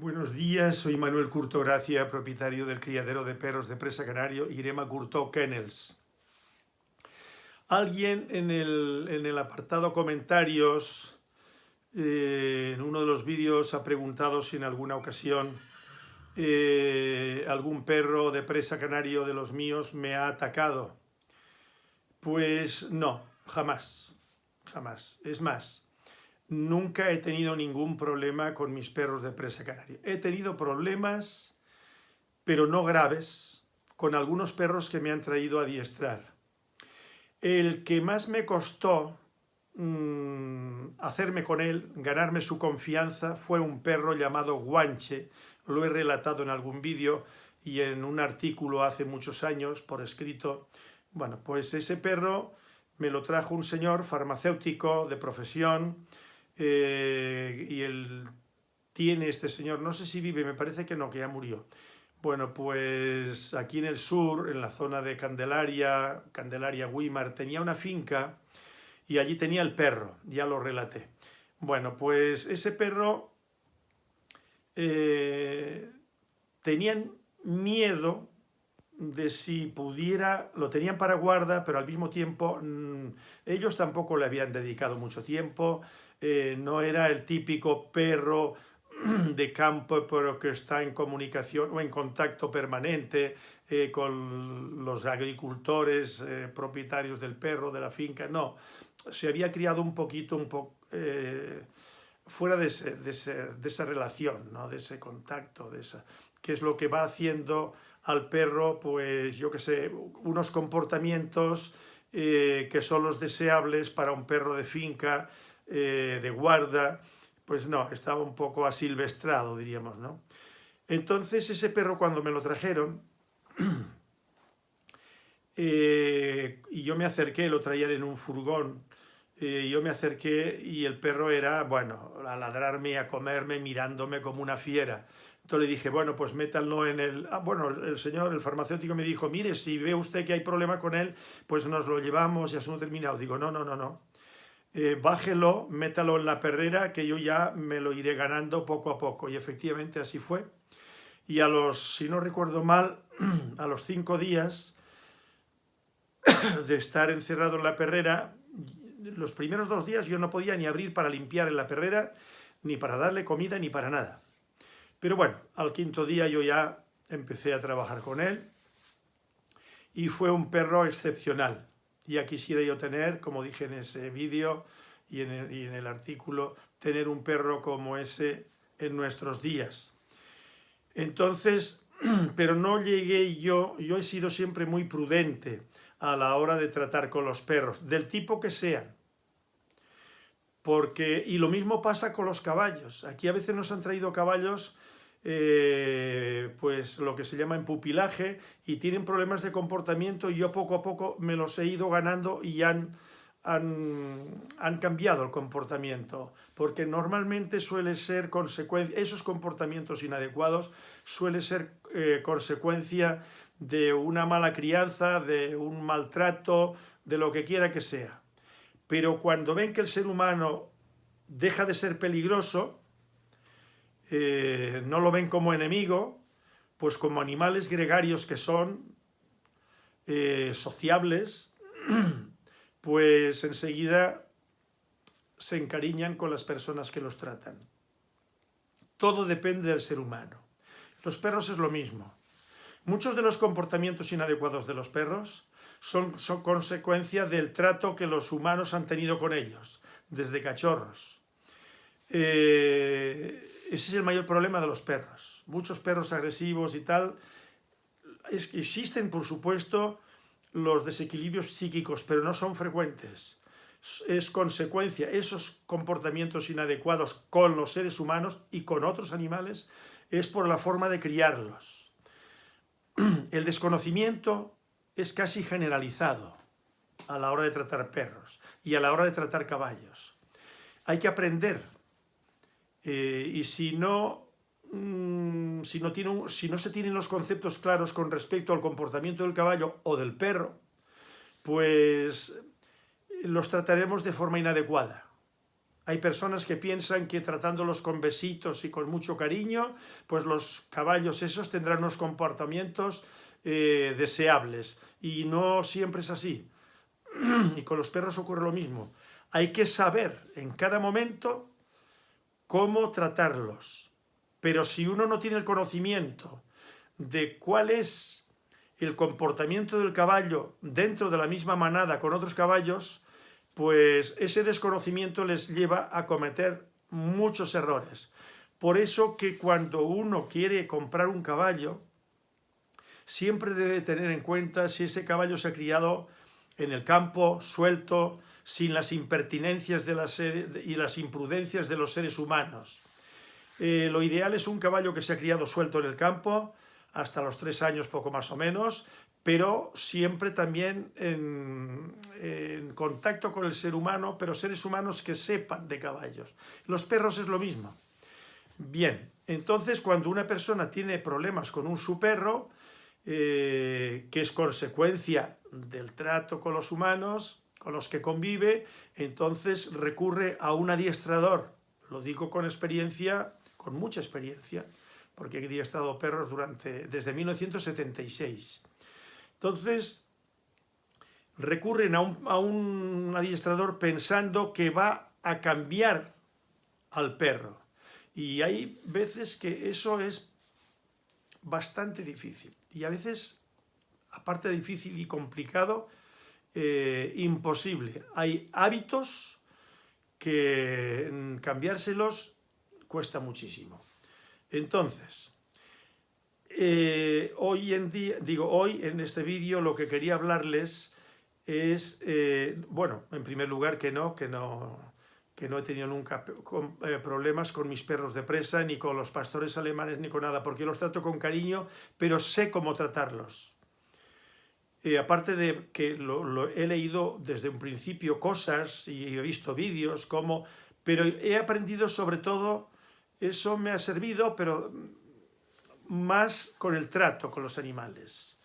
Buenos días, soy Manuel Curto Gracia, propietario del criadero de perros de presa canario Irema Curto Kennels. Alguien en el, apartado comentarios, eh, en uno de los vídeos, ha preguntado si en alguna ocasión eh, algún perro de presa canario de los míos me ha atacado. Pues no, jamás, jamás. Es más, nunca he tenido ningún problema con mis perros de presa canaria. He tenido problemas, pero no graves, con algunos perros que me han traído a adiestrar. El que más me costó mm, hacerme con él, ganarme su confianza, fue un perro llamado Guanche. Lo he relatado en algún vídeo y en un artículo hace muchos años por escrito. Bueno, pues ese perro me lo trajo un señor farmacéutico de profesión, eh, y él tiene este señor, no sé si vive, me parece que no, que ya murió. Bueno, pues aquí en el sur, en la zona de Candelaria, Candelaria Guimar, tenía una finca y allí tenía el perro, ya lo relaté. Bueno, pues ese perro eh, tenían miedo de si pudiera, lo tenían para guarda, pero al mismo tiempo mm, ellos tampoco le habían dedicado mucho tiempo, eh, no era el típico perro de campo, pero que está en comunicación o en contacto permanente eh, con los agricultores eh, propietarios del perro, de la finca, no. Se había criado un poquito, un poco, fuera de, esa relación, ¿no? de ese contacto, de esa, que es lo que va haciendo al perro, pues yo que sé, unos comportamientos que son los deseables para un perro de finca, eh, de guarda, pues no, estaba un poco asilvestrado, diríamos, ¿no? Entonces ese perro cuando me lo trajeron, eh, y yo me acerqué, lo traían en un furgón, eh, yo me acerqué y el perro era, bueno, a ladrarme, a comerme, mirándome como una fiera. Entonces le dije, bueno, pues métanlo en el... Ah, bueno, el señor, el farmacéutico me dijo, mire, si ve usted que hay problema con él, pues nos lo llevamos y asunto terminado. Digo, no, no, no, no eh, bájelo, métalo en la perrera, que yo ya me lo iré ganando poco a poco. Y efectivamente así fue. Y a los, si no recuerdo mal, a los cinco días de estar encerrado en la perrera, los primeros dos días yo no podía ni abrir para limpiar en la perrera, ni para darle comida, ni para nada. Pero bueno, al quinto día yo ya empecé a trabajar con él y fue un perro excepcional. Ya quisiera yo tener, como dije en ese vídeo y, en el artículo, tener un perro como ese en nuestros días. Entonces, pero no llegué yo, yo he sido siempre muy prudente a la hora de tratar con los perros, del tipo que sean. Porque, y lo mismo pasa con los caballos. Aquí a veces nos han traído caballos eh, pues lo que se llama pupilaje y tienen problemas de comportamiento y yo poco a poco me los he ido ganando y han, han, cambiado el comportamiento, porque normalmente suele ser consecuencia, esos comportamientos inadecuados suele ser eh, consecuencia de una mala crianza, de un maltrato, de lo que quiera que sea. Pero cuando ven que el ser humano deja de ser peligroso, eh, no lo ven como enemigo, pues como animales gregarios que son, eh, sociables, pues enseguida se encariñan con las personas que los tratan. Todo depende del ser humano. Los perros es lo mismo. Muchos de los comportamientos inadecuados de los perros son, consecuencia del trato que los humanos han tenido con ellos, desde cachorros. Eh, ese es el mayor problema de los perros. Muchos perros agresivos y tal, existen por supuesto los desequilibrios psíquicos, pero no son frecuentes. Es consecuencia, esos comportamientos inadecuados con los seres humanos y con otros animales, es por la forma de criarlos. El desconocimiento es casi generalizado a la hora de tratar perros y a la hora de tratar caballos. Hay que aprender eh, y si no, mm, si, no se tienen los conceptos claros con respecto al comportamiento del caballo o del perro, pues los trataremos de forma inadecuada. Hay personas que piensan que tratándolos con besitos y con mucho cariño, pues los caballos esos tendrán unos comportamientos eh, deseables. Y no siempre es así. y con los perros ocurre lo mismo. Hay que saber en cada momento cómo tratarlos. Pero si uno no tiene el conocimiento de cuál es el comportamiento del caballo dentro de la misma manada con otros caballos, pues ese desconocimiento les lleva a cometer muchos errores. Por eso que cuando uno quiere comprar un caballo, siempre debe tener en cuenta si ese caballo se ha criado en el campo, suelto, sin las impertinencias de las, y las imprudencias de los seres humanos. Eh, lo ideal es un caballo que se ha criado suelto en el campo, hasta los tres años poco más o menos, pero siempre también en, contacto con el ser humano, pero seres humanos que sepan de caballos. Los perros es lo mismo. Bien, entonces cuando una persona tiene problemas con un su perro, eh, que es consecuencia del trato con los humanos, con los que convive, entonces recurre a un adiestrador. Lo digo con experiencia, con mucha experiencia, porque he adiestrado perros durante, desde 1976. Entonces, recurren a un, adiestrador pensando que va a cambiar al perro. Y hay veces que eso es bastante difícil. Y a veces, aparte de difícil y complicado, eh, imposible. Hay hábitos que cambiárselos cuesta muchísimo. Entonces, eh, hoy en día, digo, hoy en este vídeo lo que quería hablarles es, eh, bueno, en primer lugar que no, que no, que no he tenido nunca problemas con mis perros de presa, ni con los pastores alemanes, ni con nada, porque los trato con cariño, pero sé cómo tratarlos. Aparte de que lo, he leído desde un principio cosas y he visto vídeos, como, pero he aprendido sobre todo, eso me ha servido, pero más con el trato con los animales.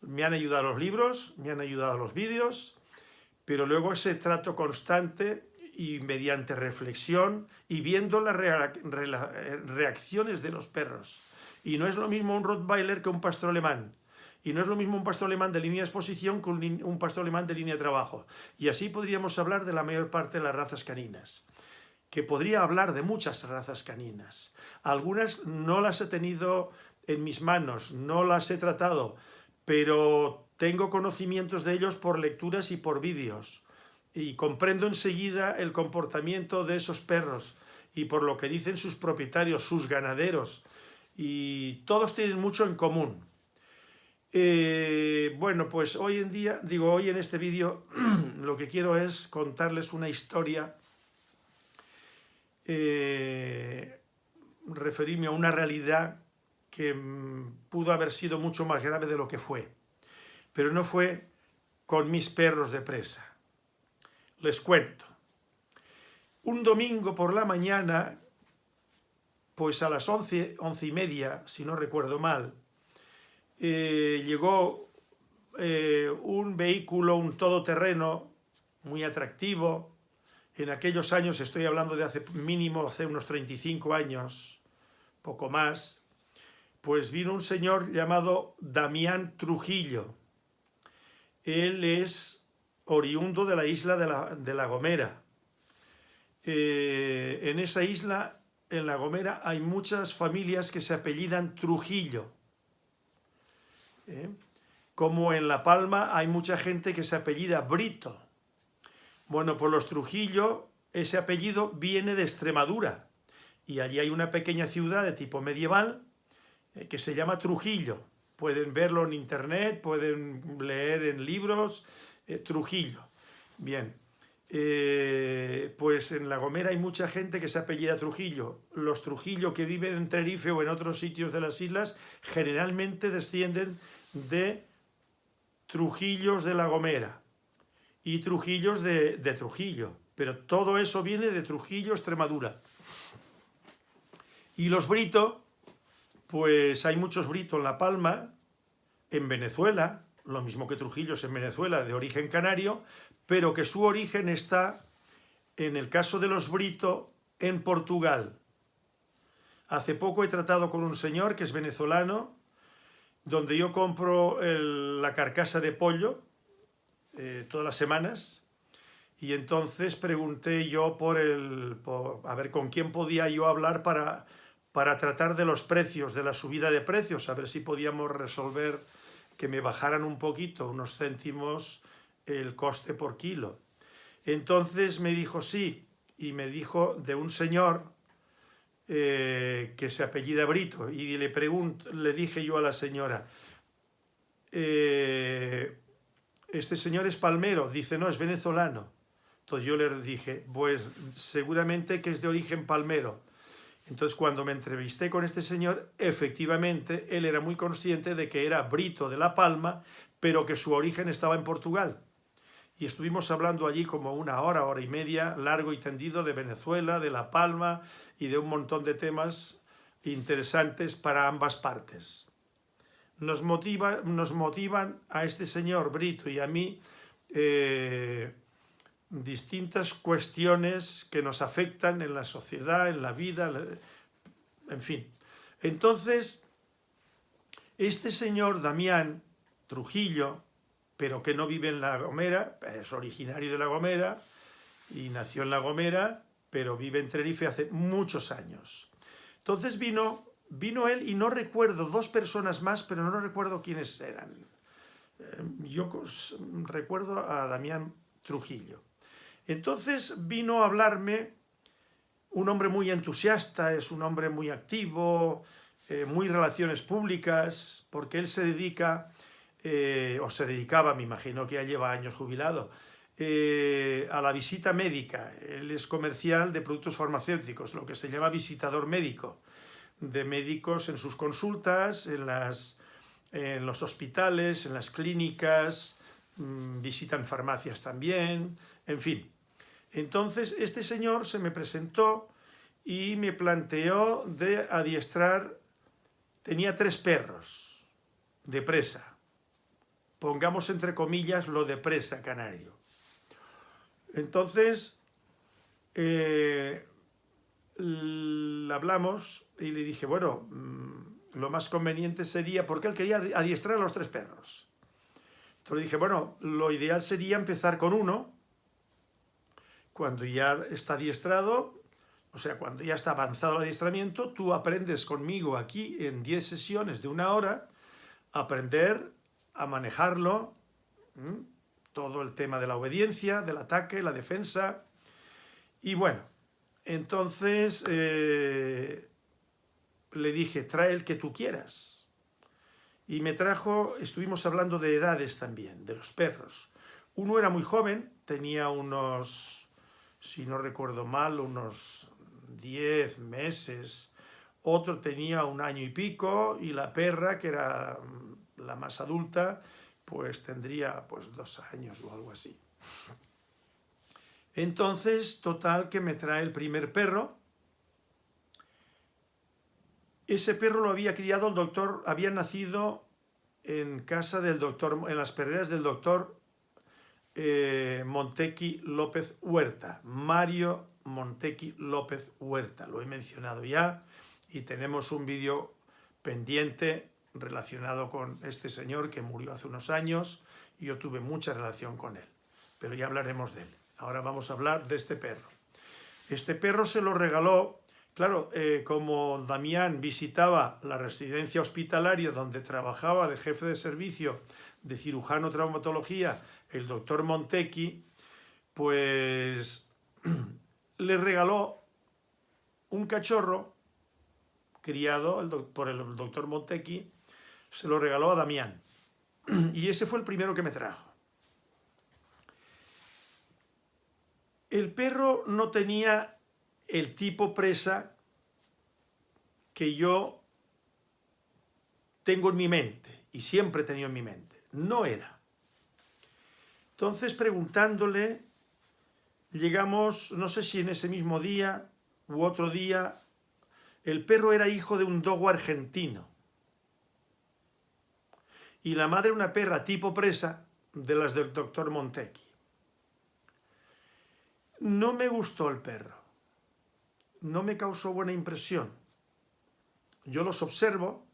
Me han ayudado los libros, me han ayudado los vídeos, pero luego ese trato constante y mediante reflexión y viendo las reacciones de los perros. Y no es lo mismo un Rottweiler que un pastor alemán. Y no es lo mismo un pastor alemán de línea de exposición que un pastor alemán de línea de trabajo. Y así podríamos hablar de la mayor parte de las razas caninas que podría hablar de muchas razas caninas. Algunas no las he tenido en mis manos, no las he tratado, pero tengo conocimientos de ellos por lecturas y por vídeos. Y comprendo enseguida el comportamiento de esos perros y por lo que dicen sus propietarios, sus ganaderos. Y todos tienen mucho en común. Eh, bueno, pues hoy en día, digo, hoy en este vídeo, lo que quiero es contarles una historia eh, referirme a una realidad que mm, pudo haber sido mucho más grave de lo que fue. Pero no fue con mis perros de presa. Les cuento. Un domingo por la mañana, pues a las once, once y media, si no recuerdo mal, eh, llegó eh, un vehículo, un todoterreno muy atractivo, en aquellos años, estoy hablando de hace mínimo, hace unos 35 años, poco más, pues vino un señor llamado Damián Trujillo. Él es oriundo de la isla de La, Gomera. Eh, en esa isla, en La Gomera, hay muchas familias que se apellidan Trujillo. ¿Eh? Como en La Palma hay mucha gente que se apellida Brito. Bueno, por los Trujillo, ese apellido viene de Extremadura. Y allí hay una pequeña ciudad de tipo medieval eh, que se llama Trujillo. Pueden verlo en internet, pueden leer en libros, eh, Trujillo. Bien, pues en La Gomera hay mucha gente que se apellida Trujillo. Los Trujillo que viven en Tenerife o en otros sitios de las islas generalmente descienden de Trujillos de La Gomera y Trujillos de, Trujillo, pero todo eso viene de Trujillo, Extremadura. Y los Brito, pues hay muchos Brito en La Palma, en Venezuela, lo mismo que Trujillos en Venezuela, de origen canario, pero que su origen está en el caso de los Brito, en Portugal. Hace poco he tratado con un señor que es venezolano, donde yo compro la carcasa de pollo eh, todas las semanas, y entonces pregunté yo por el, a ver con quién podía yo hablar para, para tratar de los precios, de la subida de precios, a ver si podíamos resolver que me bajaran un poquito, unos céntimos, el coste por kilo. Entonces me dijo sí, y me dijo de un señor eh, que se apellida Brito, y le, pregunto, le dije yo a la señora, eh, este señor es palmero, dice no, es venezolano. Entonces yo le dije, pues seguramente que es de origen palmero. Entonces cuando me entrevisté con este señor, efectivamente él era muy consciente de que era Brito de La Palma, pero que su origen estaba en Portugal. Y estuvimos hablando allí como una hora, hora y media, largo y tendido, de Venezuela, de La Palma y de un montón de temas interesantes para ambas partes. Nos, motiva, nos motivan a este señor Brito y a mí eh, distintas cuestiones que nos afectan en la sociedad, en la vida, en fin. Entonces, este señor Damián Trujillo, pero que no vive en La Gomera, es originario de La Gomera y nació en La Gomera, pero vive en Tenerife hace muchos años. Entonces vino, vino él y no recuerdo dos personas más, pero no recuerdo quiénes eran. Eh, yo recuerdo a Damián Trujillo. Entonces vino a hablarme un hombre muy entusiasta, es un hombre muy activo, eh, muy relaciones públicas, porque él se dedica, eh, o se dedicaba, me imagino que ya lleva años jubilado, eh, a la visita médica. Él es comercial de productos farmacéuticos, lo que se llama visitador médico, de médicos en sus consultas, en, las, en los hospitales, en las clínicas, mm, visitan farmacias también, en fin. Entonces este señor se me presentó y me planteó de adiestrar, tenía tres perros de presa, pongamos entre comillas lo de presa canario. Entonces, eh, hablamos y le dije, bueno, mm, lo más conveniente sería, porque él quería adiestrar a los tres perros. Entonces le dije, bueno, lo ideal sería empezar con uno, cuando ya está adiestrado, o sea, cuando ya está avanzado el adiestramiento, tú aprendes conmigo aquí en 10 sesiones de una hora, aprender a manejarlo, todo el tema de la obediencia, del ataque, la defensa, y bueno, entonces eh, le dije, trae el que tú quieras. Y me trajo, estuvimos hablando de edades también, de los perros. Uno era muy joven, tenía unos si no recuerdo mal, unos 10 meses. Otro tenía un año y pico y la perra, que era mm, la más adulta, pues tendría pues dos años o algo así. Entonces, total, que me trae el primer perro. Ese perro lo había criado el doctor, había nacido en casa del doctor, en las perreras del doctor eh, Montequi López Huerta, Mario Montequi López Huerta, lo he mencionado ya y tenemos un vídeo pendiente relacionado con este señor que murió hace unos años y yo tuve mucha relación con él, pero ya hablaremos de él. Ahora vamos a hablar de este perro. Este perro se lo regaló, claro, eh, como Damián visitaba la residencia hospitalaria donde trabajaba de jefe de servicio de cirujano traumatología el doctor Montequi, pues le regaló un cachorro criado por el doctor Montequi, se lo regaló a Damián. Y ese fue el primero que me trajo. El perro no tenía el tipo presa que yo tengo en mi mente y siempre he tenido en mi mente. No era. Entonces, preguntándole, llegamos, no sé si en ese mismo día u otro día, el perro era hijo de un dogo argentino. Y la madre una perra tipo presa de las del doctor Montequi. No me gustó el perro, no me causó buena impresión. Yo los observo,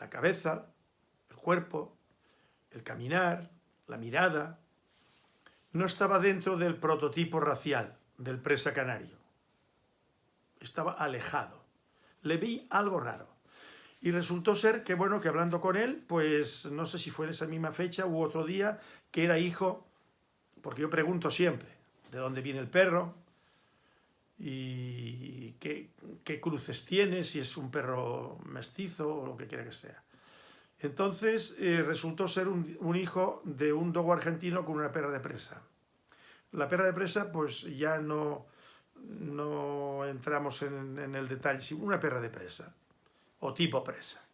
la cabeza, el cuerpo, el caminar, la mirada, no estaba dentro del prototipo racial del presa canario. Estaba alejado. Le vi algo raro. Y resultó ser que, bueno, que hablando con él, pues no sé si fue en esa misma fecha u otro día, que era hijo, porque yo pregunto siempre, ¿de dónde viene el perro? ¿Y qué, cruces tiene? Si es un perro mestizo o lo que quiera que sea. Entonces eh, resultó ser un, hijo de un dogo argentino con una perra de presa. La perra de presa, pues ya no, no entramos en, en el detalle, sino una perra de presa o tipo presa.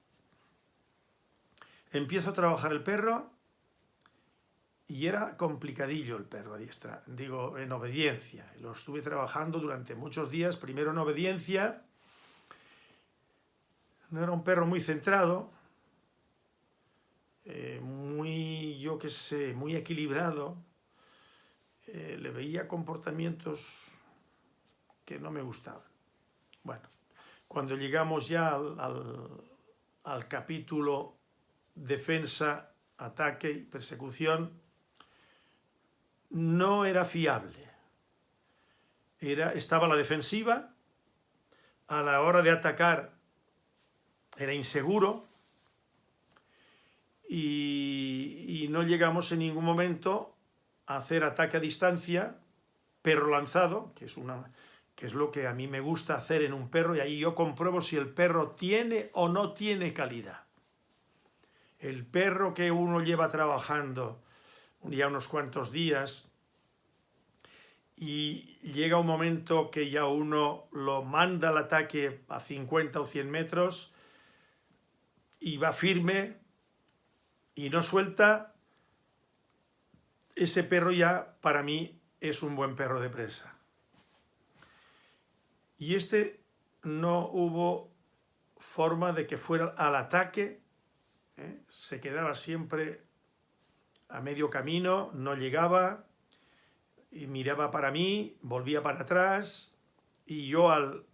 Empiezo a trabajar el perro y era complicadillo el perro a diestra, digo, en obediencia. Lo estuve trabajando durante muchos días, primero en obediencia, no era un perro muy centrado, eh, muy, yo qué sé, muy equilibrado, eh, le veía comportamientos que no me gustaban. Bueno, cuando llegamos ya al, capítulo defensa, ataque y persecución, no era fiable. Era, estaba la defensiva, a la hora de atacar era inseguro y, y, no llegamos en ningún momento a hacer ataque a distancia, perro lanzado, que es una, que es lo que a mí me gusta hacer en un perro, y ahí yo compruebo si el perro tiene o no tiene calidad. El perro que uno lleva trabajando ya unos cuantos días y llega un momento que ya uno lo manda al ataque a 50 o 100 metros y va firme y no suelta, ese perro ya para mí es un buen perro de presa. Y este no hubo forma de que fuera al ataque, ¿eh? se quedaba siempre a medio camino, no llegaba, y miraba para mí, volvía para atrás, y yo al,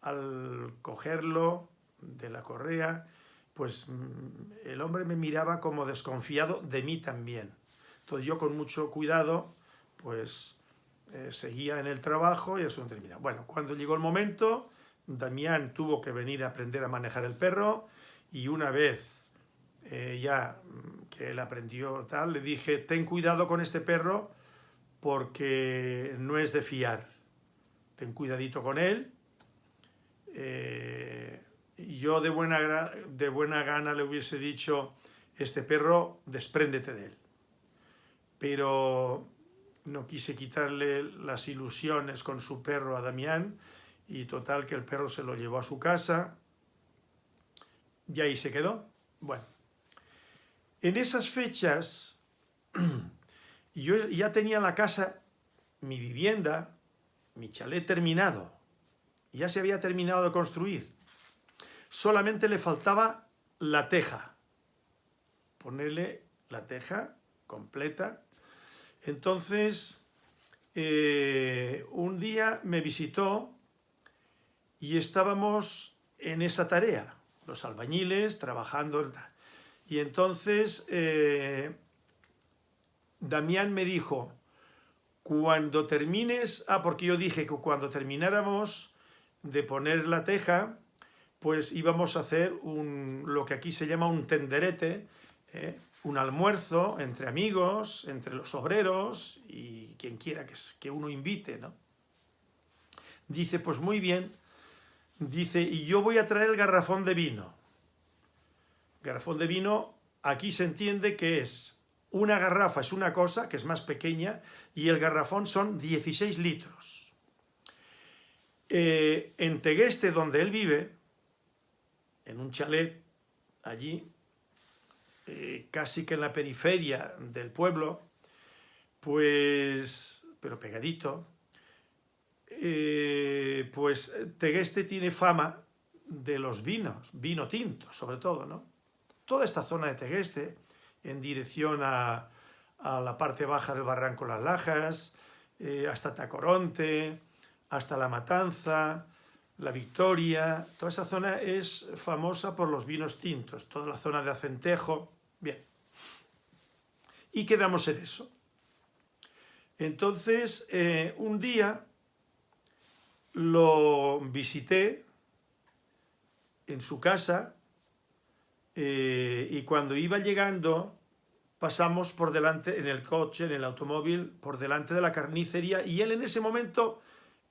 al cogerlo de la correa, pues mm, el hombre me miraba como desconfiado de mí también. Entonces yo con mucho cuidado, pues eh, seguía en el trabajo y eso no termina. Bueno, cuando llegó el momento, Damián tuvo que venir a aprender a manejar el perro y una vez eh, ya mm, que él aprendió tal, le dije, ten cuidado con este perro porque no es de fiar. Ten cuidadito con él. Eh, yo de buena, de buena gana le hubiese dicho, este perro, despréndete de él. Pero no quise quitarle las ilusiones con su perro a Damián y total que el perro se lo llevó a su casa y ahí se quedó. Bueno, en esas fechas yo ya tenía la casa, mi vivienda, mi chalet terminado, ya se había terminado de construir. Solamente le faltaba la teja, ponerle la teja completa entonces, eh, un día me visitó y estábamos en esa tarea, los albañiles trabajando. Y entonces eh, Damián me dijo, cuando termines, ah, porque yo dije que cuando termináramos de poner la teja, pues íbamos a hacer un, lo que aquí se llama un tenderete, ¿eh? Un almuerzo entre amigos, entre los obreros y quien quiera que, que uno invite, ¿no? Dice, pues muy bien, dice, y yo voy a traer el garrafón de vino. Garrafón de vino, aquí se entiende que es una garrafa es una cosa, que es más pequeña, y el garrafón son 16 litros. Eh, en Tegueste, donde él vive, en un chalet allí, eh, casi que en la periferia del pueblo, pues, pero pegadito, eh, pues Tegueste tiene fama de los vinos, vino tinto sobre todo, ¿no? Toda esta zona de Tegueste, en dirección a, la parte baja del barranco Las Lajas, eh, hasta Tacoronte, hasta La Matanza, La Victoria, toda esa zona es famosa por los vinos tintos, toda la zona de Acentejo, bien. Y quedamos en eso. Entonces, eh, un día lo visité en su casa eh, y cuando iba llegando pasamos por delante, en el coche, en el automóvil, por delante de la carnicería y él en ese momento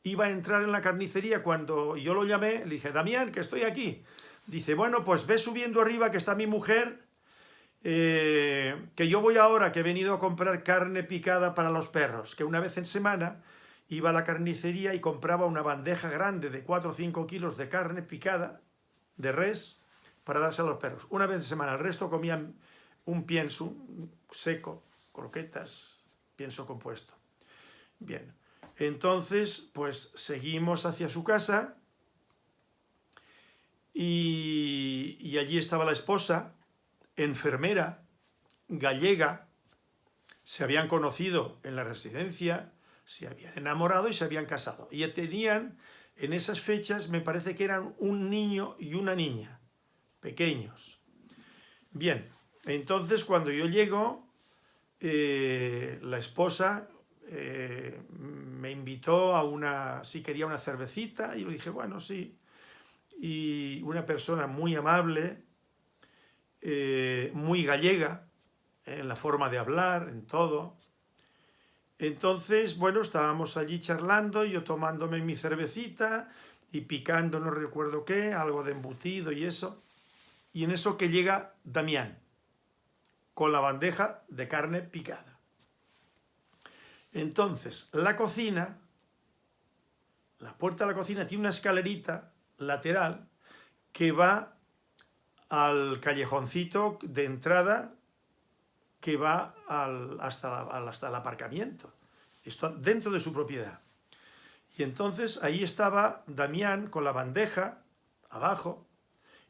iba a entrar en la carnicería cuando yo lo llamé, le dije, Damián, que estoy aquí. Dice, bueno, pues ve subiendo arriba que está mi mujer, eh, que yo voy ahora, que he venido a comprar carne picada para los perros, que una vez en semana iba a la carnicería y compraba una bandeja grande de 4 o 5 kilos de carne picada, de res, para darse a los perros. Una vez en semana, el resto comían un pienso seco, croquetas, pienso compuesto. Bien, entonces pues seguimos hacia su casa y, allí estaba la esposa, enfermera, gallega, se habían conocido en la residencia, se habían enamorado y se habían casado. Y tenían, en esas fechas, me parece que eran un niño y una niña, pequeños. Bien, entonces, cuando yo llego, eh, la esposa eh, me invitó a una, si quería una cervecita, y yo dije, bueno, sí. Y una persona muy amable, eh, muy gallega, en la forma de hablar, en todo. Entonces, bueno, estábamos allí charlando, yo tomándome mi cervecita y picando, no recuerdo qué, algo de embutido y eso. Y en eso que llega Damián con la bandeja de carne picada. Entonces, la cocina, la puerta de la cocina tiene una escalerita lateral que va al callejoncito de entrada que va hasta, hasta el aparcamiento. Esto dentro de su propiedad. Y entonces ahí estaba Damián con la bandeja abajo,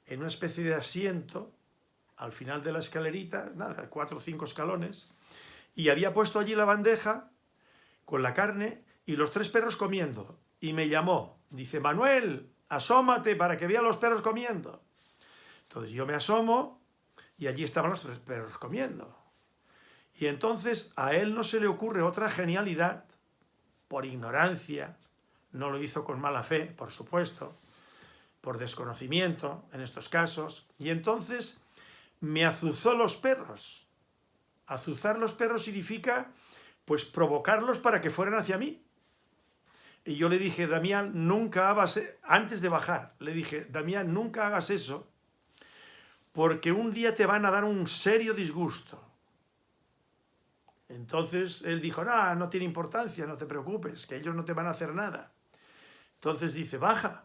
en una especie de asiento, al final de la escalerita, nada, cuatro o cinco escalones, y había puesto allí la bandeja con la carne y los tres perros comiendo. Y me llamó, dice, Manuel, asómate para que vea los perros comiendo. Entonces yo me asomo y allí estaban los tres perros comiendo. Y entonces a él no se le ocurre otra genialidad, por ignorancia, no lo hizo con mala fe, por supuesto, por desconocimiento en estos casos, y entonces me azuzó los perros. Azuzar los perros significa, pues, provocarlos para que fueran hacia mí. Y yo le dije, Damián, nunca hagas, e-", antes de bajar, le dije, Damián, nunca hagas eso, porque un día te van a dar un serio disgusto. Entonces él dijo, no, no tiene importancia, no te preocupes, que ellos no te van a hacer nada. Entonces dice, baja.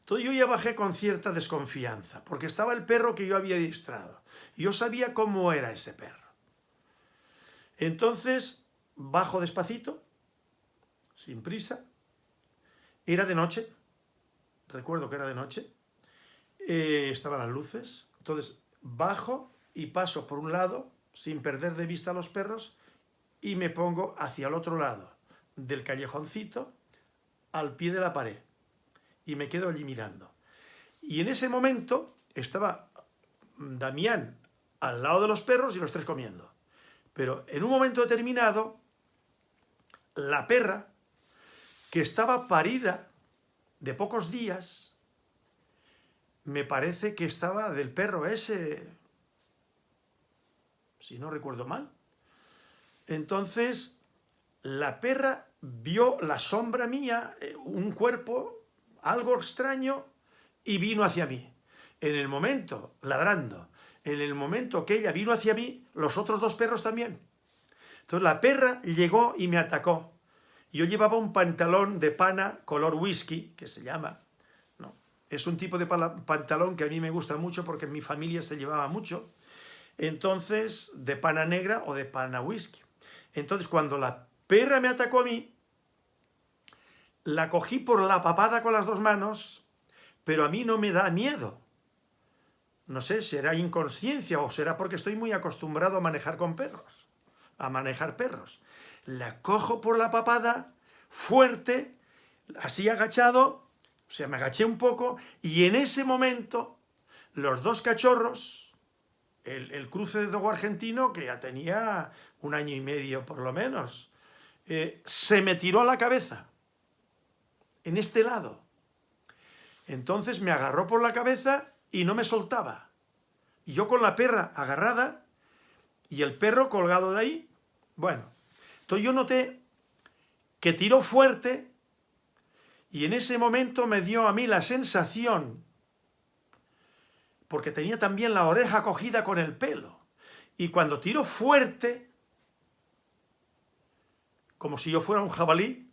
Entonces yo ya bajé con cierta desconfianza, porque estaba el perro que yo había distrado. Y yo sabía cómo era ese perro. Entonces bajo despacito, sin prisa. Era de noche, recuerdo que era de noche. Eh, estaban las luces. Entonces bajo y paso por un lado, sin perder de vista a los perros, y me pongo hacia el otro lado del callejoncito, al pie de la pared y me quedo allí mirando. Y en ese momento estaba Damián al lado de los perros y los tres comiendo. Pero en un momento determinado, la perra, que estaba parida de pocos días, me parece que estaba del perro ese, si no recuerdo mal. Entonces, la perra vio la sombra mía, eh, un cuerpo algo extraño y vino hacia mí. En el momento, ladrando, en el momento que ella vino hacia mí, los otros dos perros también. Entonces la perra llegó y me atacó. Yo llevaba un pantalón de pana color whisky, que se llama. ¿no? Es un tipo de pantalón que a mí me gusta mucho porque en mi familia se llevaba mucho. Entonces, de pana negra o de pana whisky. Entonces, cuando la perra me atacó a mí, la cogí por la papada con las dos manos, pero a mí no me da miedo. No sé, será inconsciencia o será porque estoy muy acostumbrado a manejar con perros, a manejar perros. la cojo por la papada, fuerte, así agachado, o sea, me agaché un poco, y en ese momento, los dos cachorros, el, cruce de dogo argentino, que ya tenía un año y medio por lo menos, eh, se me tiró a la cabeza, en este lado. Entonces me agarró por la cabeza y no me soltaba. Y yo con la perra agarrada y el perro colgado de ahí. Bueno, entonces yo noté que tiró fuerte y en ese momento me dio a mí la sensación, porque tenía también la oreja cogida con el pelo, y cuando tiró fuerte, como si yo fuera un jabalí,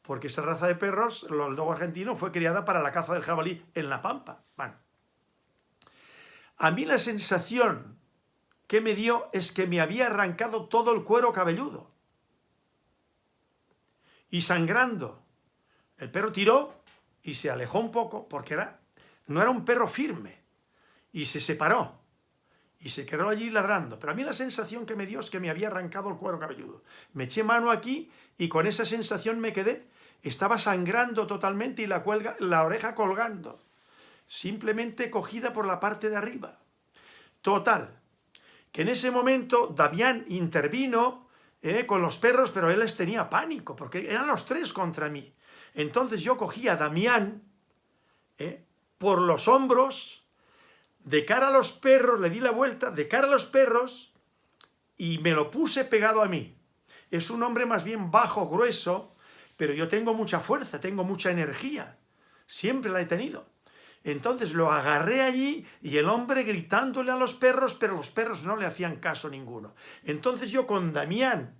porque esa raza de perros, el dogo argentino, fue criada para la caza del jabalí en la pampa. Bueno, a mí la sensación que me dio es que me había arrancado todo el cuero cabelludo. Y sangrando. El perro tiró y se alejó un poco porque era, no era un perro firme. Y se separó. Y se quedó allí ladrando. Pero a mí la sensación que me dio es que me había arrancado el cuero cabelludo. Me eché mano aquí y con esa sensación me quedé. Estaba sangrando totalmente y la, cuelga, la oreja colgando simplemente cogida por la parte de arriba. Total, que en ese momento Damián intervino eh, con los perros, pero él les tenía pánico, porque eran los tres contra mí. Entonces yo cogí a Damián eh, por los hombros, de cara a los perros, le di la vuelta, de cara a los perros, y me lo puse pegado a mí. Es un hombre más bien bajo, grueso, pero yo tengo mucha fuerza, tengo mucha energía. Siempre la he tenido. Entonces lo agarré allí y el hombre gritándole a los perros, pero los perros no le hacían caso ninguno. Entonces yo con Damián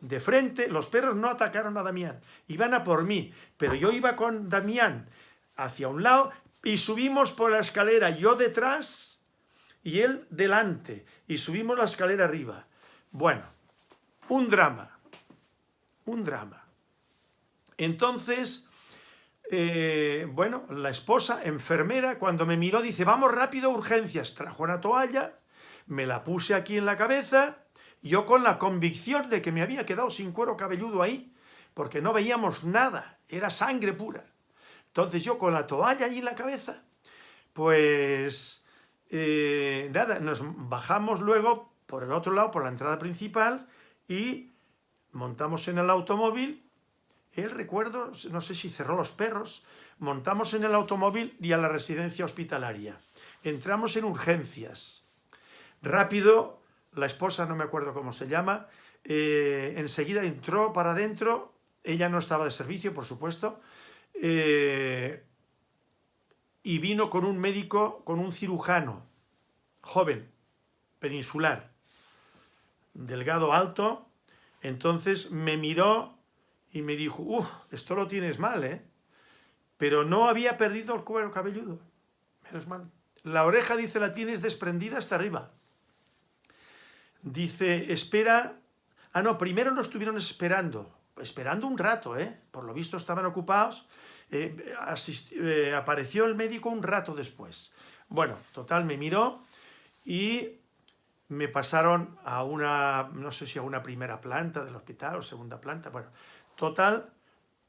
de frente, los perros no atacaron a Damián, iban a por mí, pero yo iba con Damián hacia un lado y subimos por la escalera, yo detrás y él delante, y subimos la escalera arriba. Bueno, un drama, un drama. Entonces eh, bueno, la esposa, enfermera, cuando me miró dice, vamos rápido urgencias. Trajo una toalla, me la puse aquí en la cabeza, yo con la convicción de que me había quedado sin cuero cabelludo ahí, porque no veíamos nada, era sangre pura. Entonces yo con la toalla allí en la cabeza, pues eh, nada, nos bajamos luego por el otro lado, por la entrada principal, y montamos en el automóvil él, recuerdo, no sé si cerró los perros, montamos en el automóvil y a la residencia hospitalaria. Entramos en urgencias. Rápido, la esposa, no me acuerdo cómo se llama, eh, enseguida entró para adentro, ella no estaba de servicio, por supuesto, eh, y vino con un médico, con un cirujano, joven, peninsular, delgado, alto, entonces me miró y me dijo, uff, esto lo tienes mal, ¿eh? Pero no había perdido el cuero cabelludo, menos mal. La oreja, dice, la tienes desprendida hasta arriba. Dice, espera... Ah, no, primero nos estuvieron esperando, esperando un rato, ¿eh? Por lo visto estaban ocupados. Eh, eh, apareció el médico un rato después. Bueno, total, me miró y me pasaron a una, no sé si a una primera planta del hospital o segunda planta, bueno, Total,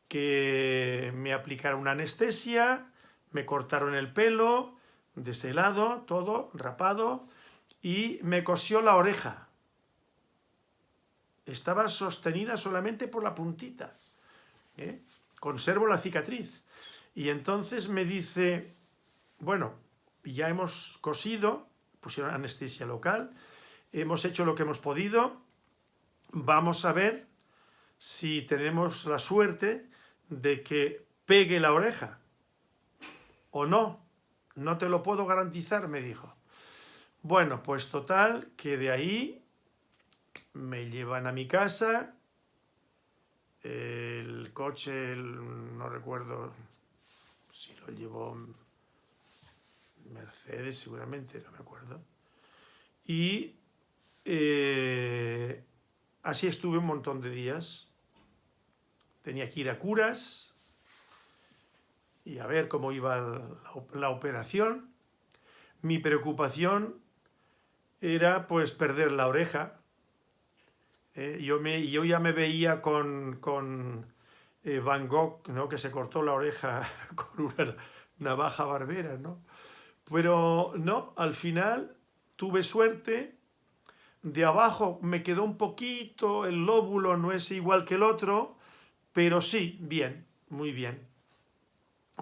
que me aplicaron una anestesia, me cortaron el pelo, de ese lado, todo rapado, y me cosió la oreja. Estaba sostenida solamente por la puntita. ¿eh? Conservo la cicatriz. Y entonces me dice, bueno, ya hemos cosido, pusieron anestesia local, hemos hecho lo que hemos podido, vamos a ver si tenemos la suerte de que pegue la oreja. ¿O no? No te lo puedo garantizar, me dijo. Bueno, pues total, que de ahí me llevan a mi casa, el coche, no recuerdo si lo llevó Mercedes seguramente, no me acuerdo. Y eh, así estuve un montón de días tenía que ir a curas y a ver cómo iba la, operación. Mi preocupación era pues perder la oreja. ¿eh? yo, me, yo ya me veía con, con eh, Van Gogh, ¿no? que se cortó la oreja con una navaja barbera, ¿no? Pero no, al final tuve suerte, de abajo me quedó un poquito, el lóbulo no es igual que el otro, pero sí, bien, muy bien.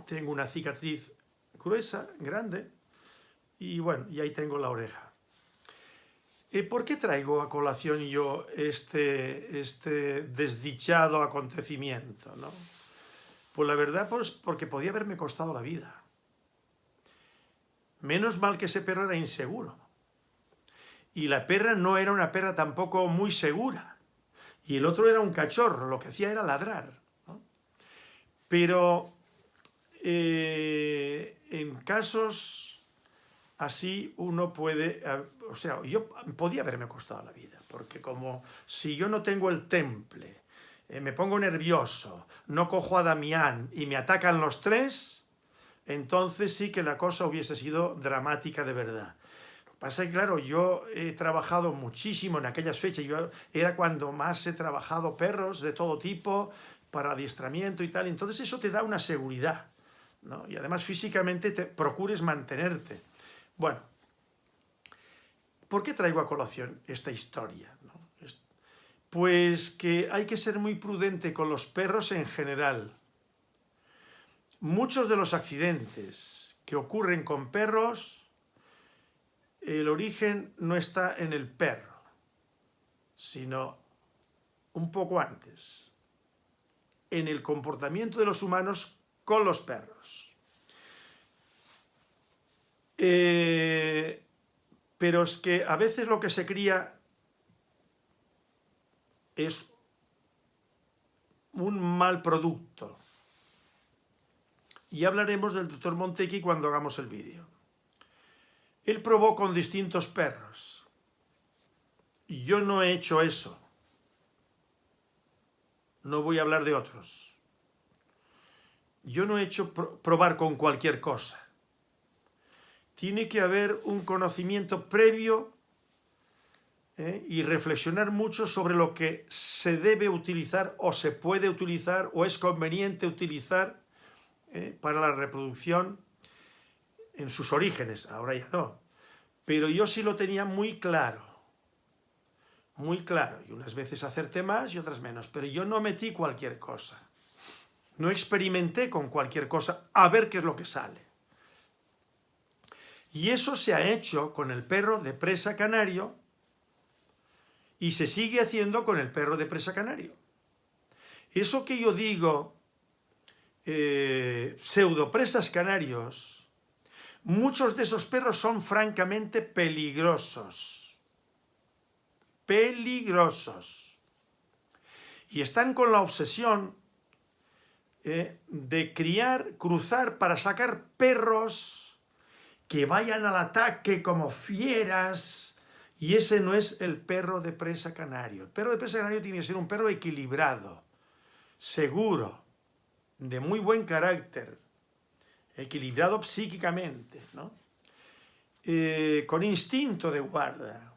Tengo una cicatriz gruesa, grande, y bueno, y ahí tengo la oreja. ¿Y ¿Por qué traigo a colación yo este, este desdichado acontecimiento? ¿no? Pues la verdad, pues porque podía haberme costado la vida. Menos mal que ese perro era inseguro. Y la perra no era una perra tampoco muy segura. Y el otro era un cachorro, lo que hacía era ladrar. Pero eh, en casos así uno puede... O sea, yo podía haberme costado la vida, porque como si yo no tengo el temple, eh, me pongo nervioso, no cojo a Damián y me atacan los tres, entonces sí que la cosa hubiese sido dramática de verdad. Pasa que, claro, yo he trabajado muchísimo en aquellas fechas, yo era cuando más he trabajado perros de todo tipo, para adiestramiento y tal, entonces eso te da una seguridad, ¿no? Y además físicamente te procures mantenerte. Bueno, ¿por qué traigo a colación esta historia? Pues que hay que ser muy prudente con los perros en general. Muchos de los accidentes que ocurren con perros, el origen no está en el perro, sino un poco antes, en el comportamiento de los humanos con los perros. Eh, pero es que a veces lo que se cría es un mal producto. Y hablaremos del doctor Montequi cuando hagamos el vídeo. Él probó con distintos perros. Yo no he hecho eso. No voy a hablar de otros. Yo no he hecho probar con cualquier cosa. Tiene que haber un conocimiento previo ¿eh? y reflexionar mucho sobre lo que se debe utilizar o se puede utilizar o es conveniente utilizar ¿eh? para la reproducción en sus orígenes, ahora ya no. Pero yo sí lo tenía muy claro, muy claro, y unas veces acerté más y otras menos, pero yo no metí cualquier cosa. No experimenté con cualquier cosa a ver qué es lo que sale. Y eso se ha hecho con el perro de presa canario y se sigue haciendo con el perro de presa canario. Eso que yo digo, eh, pseudopresas canarios, muchos de esos perros son francamente peligrosos. Peligrosos. Y están con la obsesión eh, de criar, cruzar para sacar perros que vayan al ataque como fieras, y ese no es el perro de presa canario. El perro de presa canario tiene que ser un perro equilibrado, seguro, de muy buen carácter, equilibrado psíquicamente, ¿no? Eh, con instinto de guarda,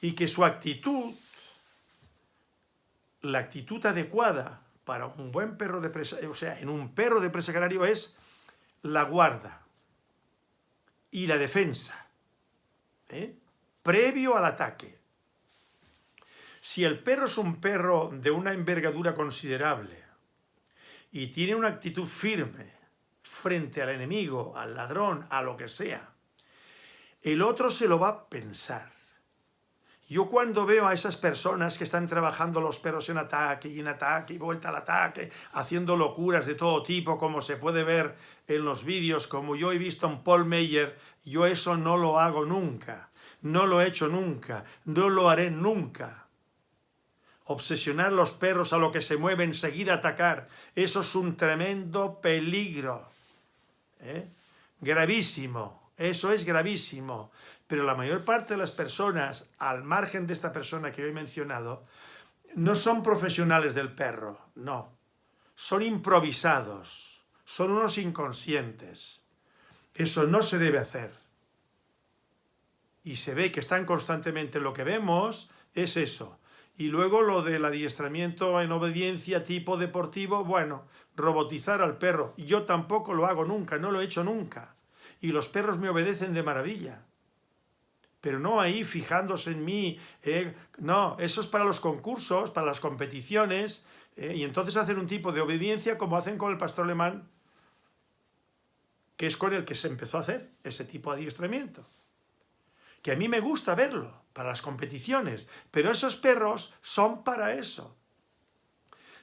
y que su actitud, la actitud adecuada para un buen perro de presa, o sea, en un perro de presa canario es la guarda y la defensa. ¿eh? previo al ataque. Si el perro es un perro de una envergadura considerable y tiene una actitud firme frente al enemigo, al ladrón, a lo que sea, el otro se lo va a pensar. Yo cuando veo a esas personas que están trabajando los perros en ataque y en ataque y vuelta al ataque, haciendo locuras de todo tipo, como se puede ver en los vídeos, como yo he visto en Paul Meyer, yo eso no lo hago nunca. No lo he hecho nunca, no lo haré nunca. Obsesionar los perros a lo que se mueve, enseguida atacar, eso es un tremendo peligro. ¿Eh? Gravísimo, eso es gravísimo. Pero la mayor parte de las personas, al margen de esta persona que he mencionado, no son profesionales del perro, no. Son improvisados, son unos inconscientes. Eso no se debe hacer y se ve que están constantemente, lo que vemos es eso. Y luego lo del adiestramiento en obediencia tipo deportivo, bueno, robotizar al perro. Yo tampoco lo hago nunca, no lo he hecho nunca. Y los perros me obedecen de maravilla. Pero no ahí fijándose en mí. Eh, no, eso es para los concursos, para las competiciones. Eh, y entonces hacen un tipo de obediencia como hacen con el pastor alemán, que es con el que se empezó a hacer ese tipo de adiestramiento. Que a mí me gusta verlo, para las competiciones, pero esos perros son para eso.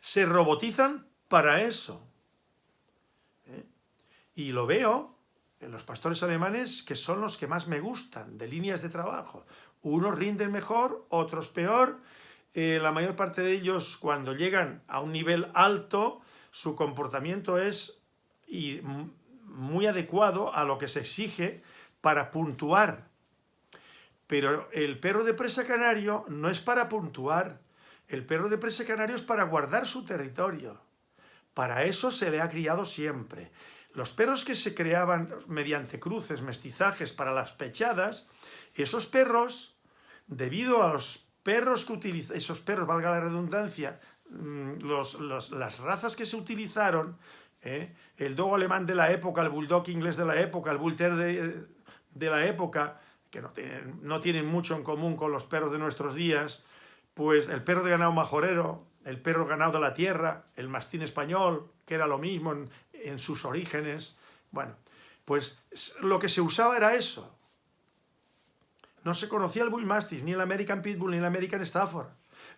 Se robotizan para eso. ¿Eh? Y lo veo en los pastores alemanes que son los que más me gustan, de líneas de trabajo. Unos rinden mejor, otros peor. Eh, la mayor parte de ellos, cuando llegan a un nivel alto, su comportamiento es muy adecuado a lo que se exige para puntuar. Pero el perro de presa canario no es para puntuar. El perro de presa canario es para guardar su territorio. Para eso se le ha criado siempre. Los perros que se creaban mediante cruces, mestizajes para las pechadas, esos perros, debido a los perros que utilizan, esos perros, valga la redundancia, mm, las razas que se utilizaron, ¿eh? el dogo alemán de la época, el bulldog inglés de la época, el bull de, de la época, que no tienen, no tienen mucho en común con los perros de nuestros días, pues el perro de ganado majorero, el perro ganado de la tierra, el mastín español, que era lo mismo en, sus orígenes. Bueno, pues lo que se usaba era eso. No se conocía el Bull Mastiff, ni el American Pitbull, ni el American Stafford,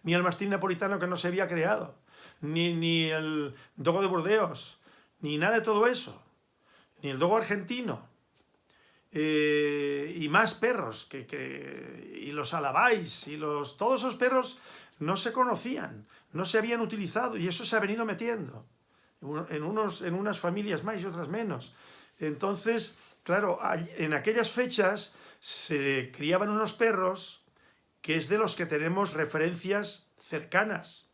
ni el mastín napolitano que no se había creado, ni, ni el dogo de Burdeos, ni nada de todo eso, ni el dogo argentino, eh, y más perros, que, y los alabáis, y los, todos esos perros no se conocían no se habían utilizado y eso se ha venido metiendo en, unos, en unas familias más y otras menos. Entonces, claro, en aquellas fechas se criaban unos perros que es de los que tenemos referencias cercanas.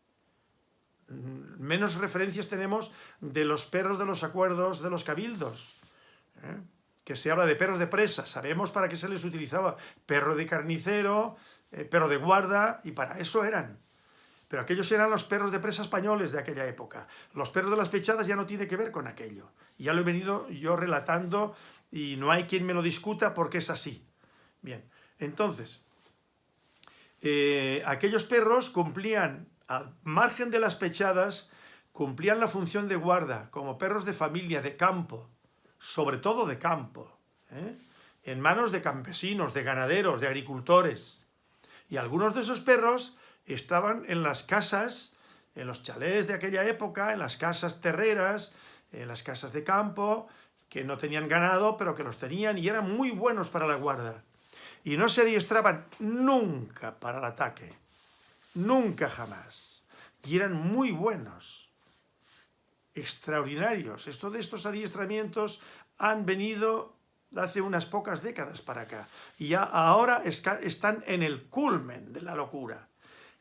Menos referencias tenemos de los perros de los acuerdos de los cabildos. ¿eh? Que se habla de perros de presa, sabemos para qué se les utilizaba. Perro de carnicero, eh, perro de guarda, y para eso eran. Pero aquellos eran los perros de presa españoles de aquella época. Los perros de las pechadas ya no tiene que ver con aquello. Ya lo he venido yo relatando y no hay quien me lo discuta porque es así. Bien, entonces, eh, aquellos perros cumplían, al margen de las pechadas, cumplían la función de guarda, como perros de familia, de campo, sobre todo de campo, ¿eh? en manos de campesinos, de ganaderos, de agricultores. Y algunos de esos perros estaban en las casas, en los chalés de aquella época, en las casas terreras, en las casas de campo, que no tenían ganado, pero que los tenían y eran muy buenos para la guarda. Y no se adiestraban nunca para el ataque, nunca jamás. Y eran muy buenos, extraordinarios. Esto de estos adiestramientos han venido hace unas pocas décadas para acá. Y ya ahora están en el culmen de la locura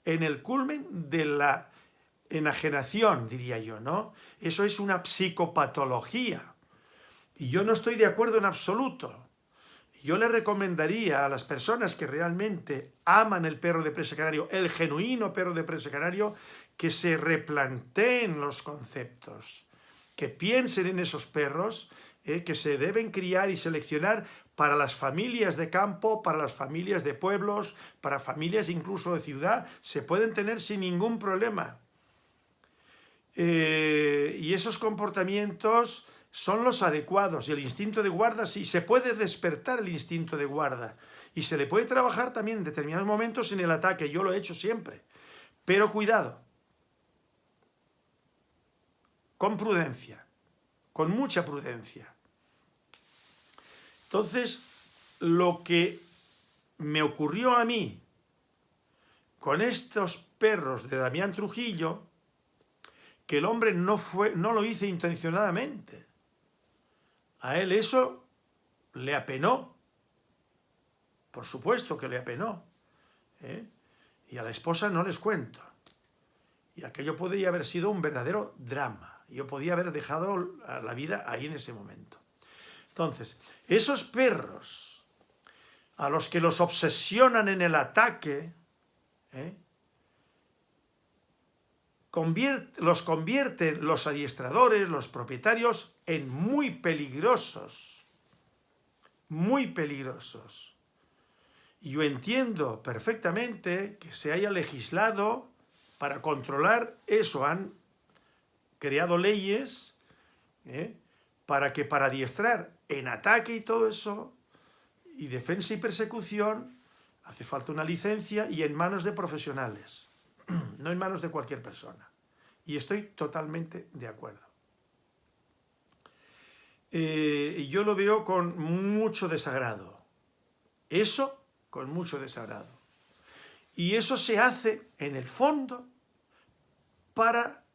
en el culmen de la enajenación, diría yo, ¿no? Eso es una psicopatología. Y yo no estoy de acuerdo en absoluto. Yo le recomendaría a las personas que realmente aman el perro de presa canario, el genuino perro de presa canario, que se replanteen los conceptos, que piensen en esos perros, eh, que se deben criar y seleccionar para las familias de campo, para las familias de pueblos, para familias incluso de ciudad, se pueden tener sin ningún problema. Eh, y esos comportamientos son los adecuados. Y el instinto de guarda, sí, se puede despertar el instinto de guarda. Y se le puede trabajar también en determinados momentos en el ataque. Yo lo he hecho siempre. Pero cuidado. Con prudencia. Con mucha prudencia. Entonces, lo que me ocurrió a mí con estos perros de Damián Trujillo, que el hombre no, fue, no lo hizo intencionadamente. A él eso le apenó. Por supuesto que le apenó. ¿eh? Y a la esposa no les cuento. Y aquello podría haber sido un verdadero drama. Yo podía haber dejado la vida ahí en ese momento. Entonces, esos perros a los que los obsesionan en el ataque, ¿eh? los convierten los adiestradores, los propietarios, en muy peligrosos. Muy peligrosos. Y yo entiendo perfectamente que se haya legislado para controlar eso. Han creado leyes ¿eh? Para que para adiestrar en ataque y todo eso, y defensa y persecución, hace falta una licencia y en manos de profesionales, no en manos de cualquier persona. Y estoy totalmente de acuerdo. Eh, yo lo veo con mucho desagrado. Eso con mucho desagrado. Y eso se hace, en el fondo, para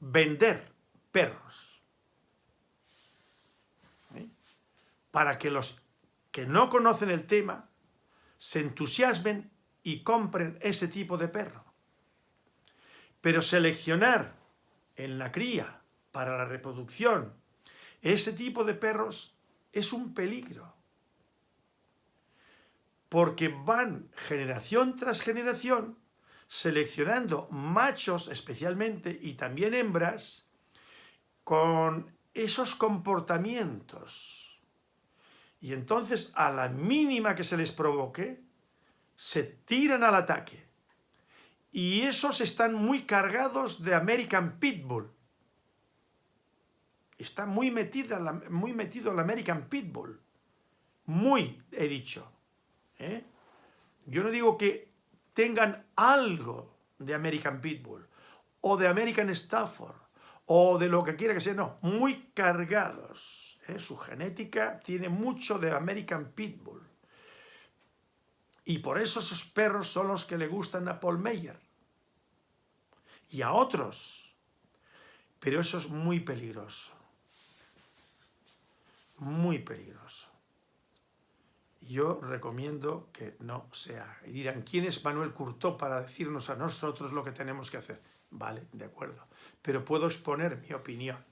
vender perros. Para que los que no conocen el tema se entusiasmen y compren ese tipo de perro. Pero seleccionar en la cría para la reproducción ese tipo de perros es un peligro. Porque van generación tras generación seleccionando machos especialmente y también hembras con esos comportamientos y entonces, a la mínima que se les provoque, se tiran al ataque. Y esos están muy cargados de American Pitbull. Está muy, metida muy metido el American Pitbull. Muy, he dicho. ¿eh? Yo no digo que tengan algo de American Pitbull, o de American Stafford, o de lo que quiera que sea, no, muy cargados ¿eh? Su genética tiene mucho de American Pitbull. Y por eso esos perros son los que le gustan a Paul Meyer. Y a otros. Pero eso es muy peligroso. Muy peligroso. Yo recomiendo que no sea. Y dirán, ¿quién es Manuel Curtó para decirnos a nosotros lo que tenemos que hacer? Vale, de acuerdo. Pero puedo exponer mi opinión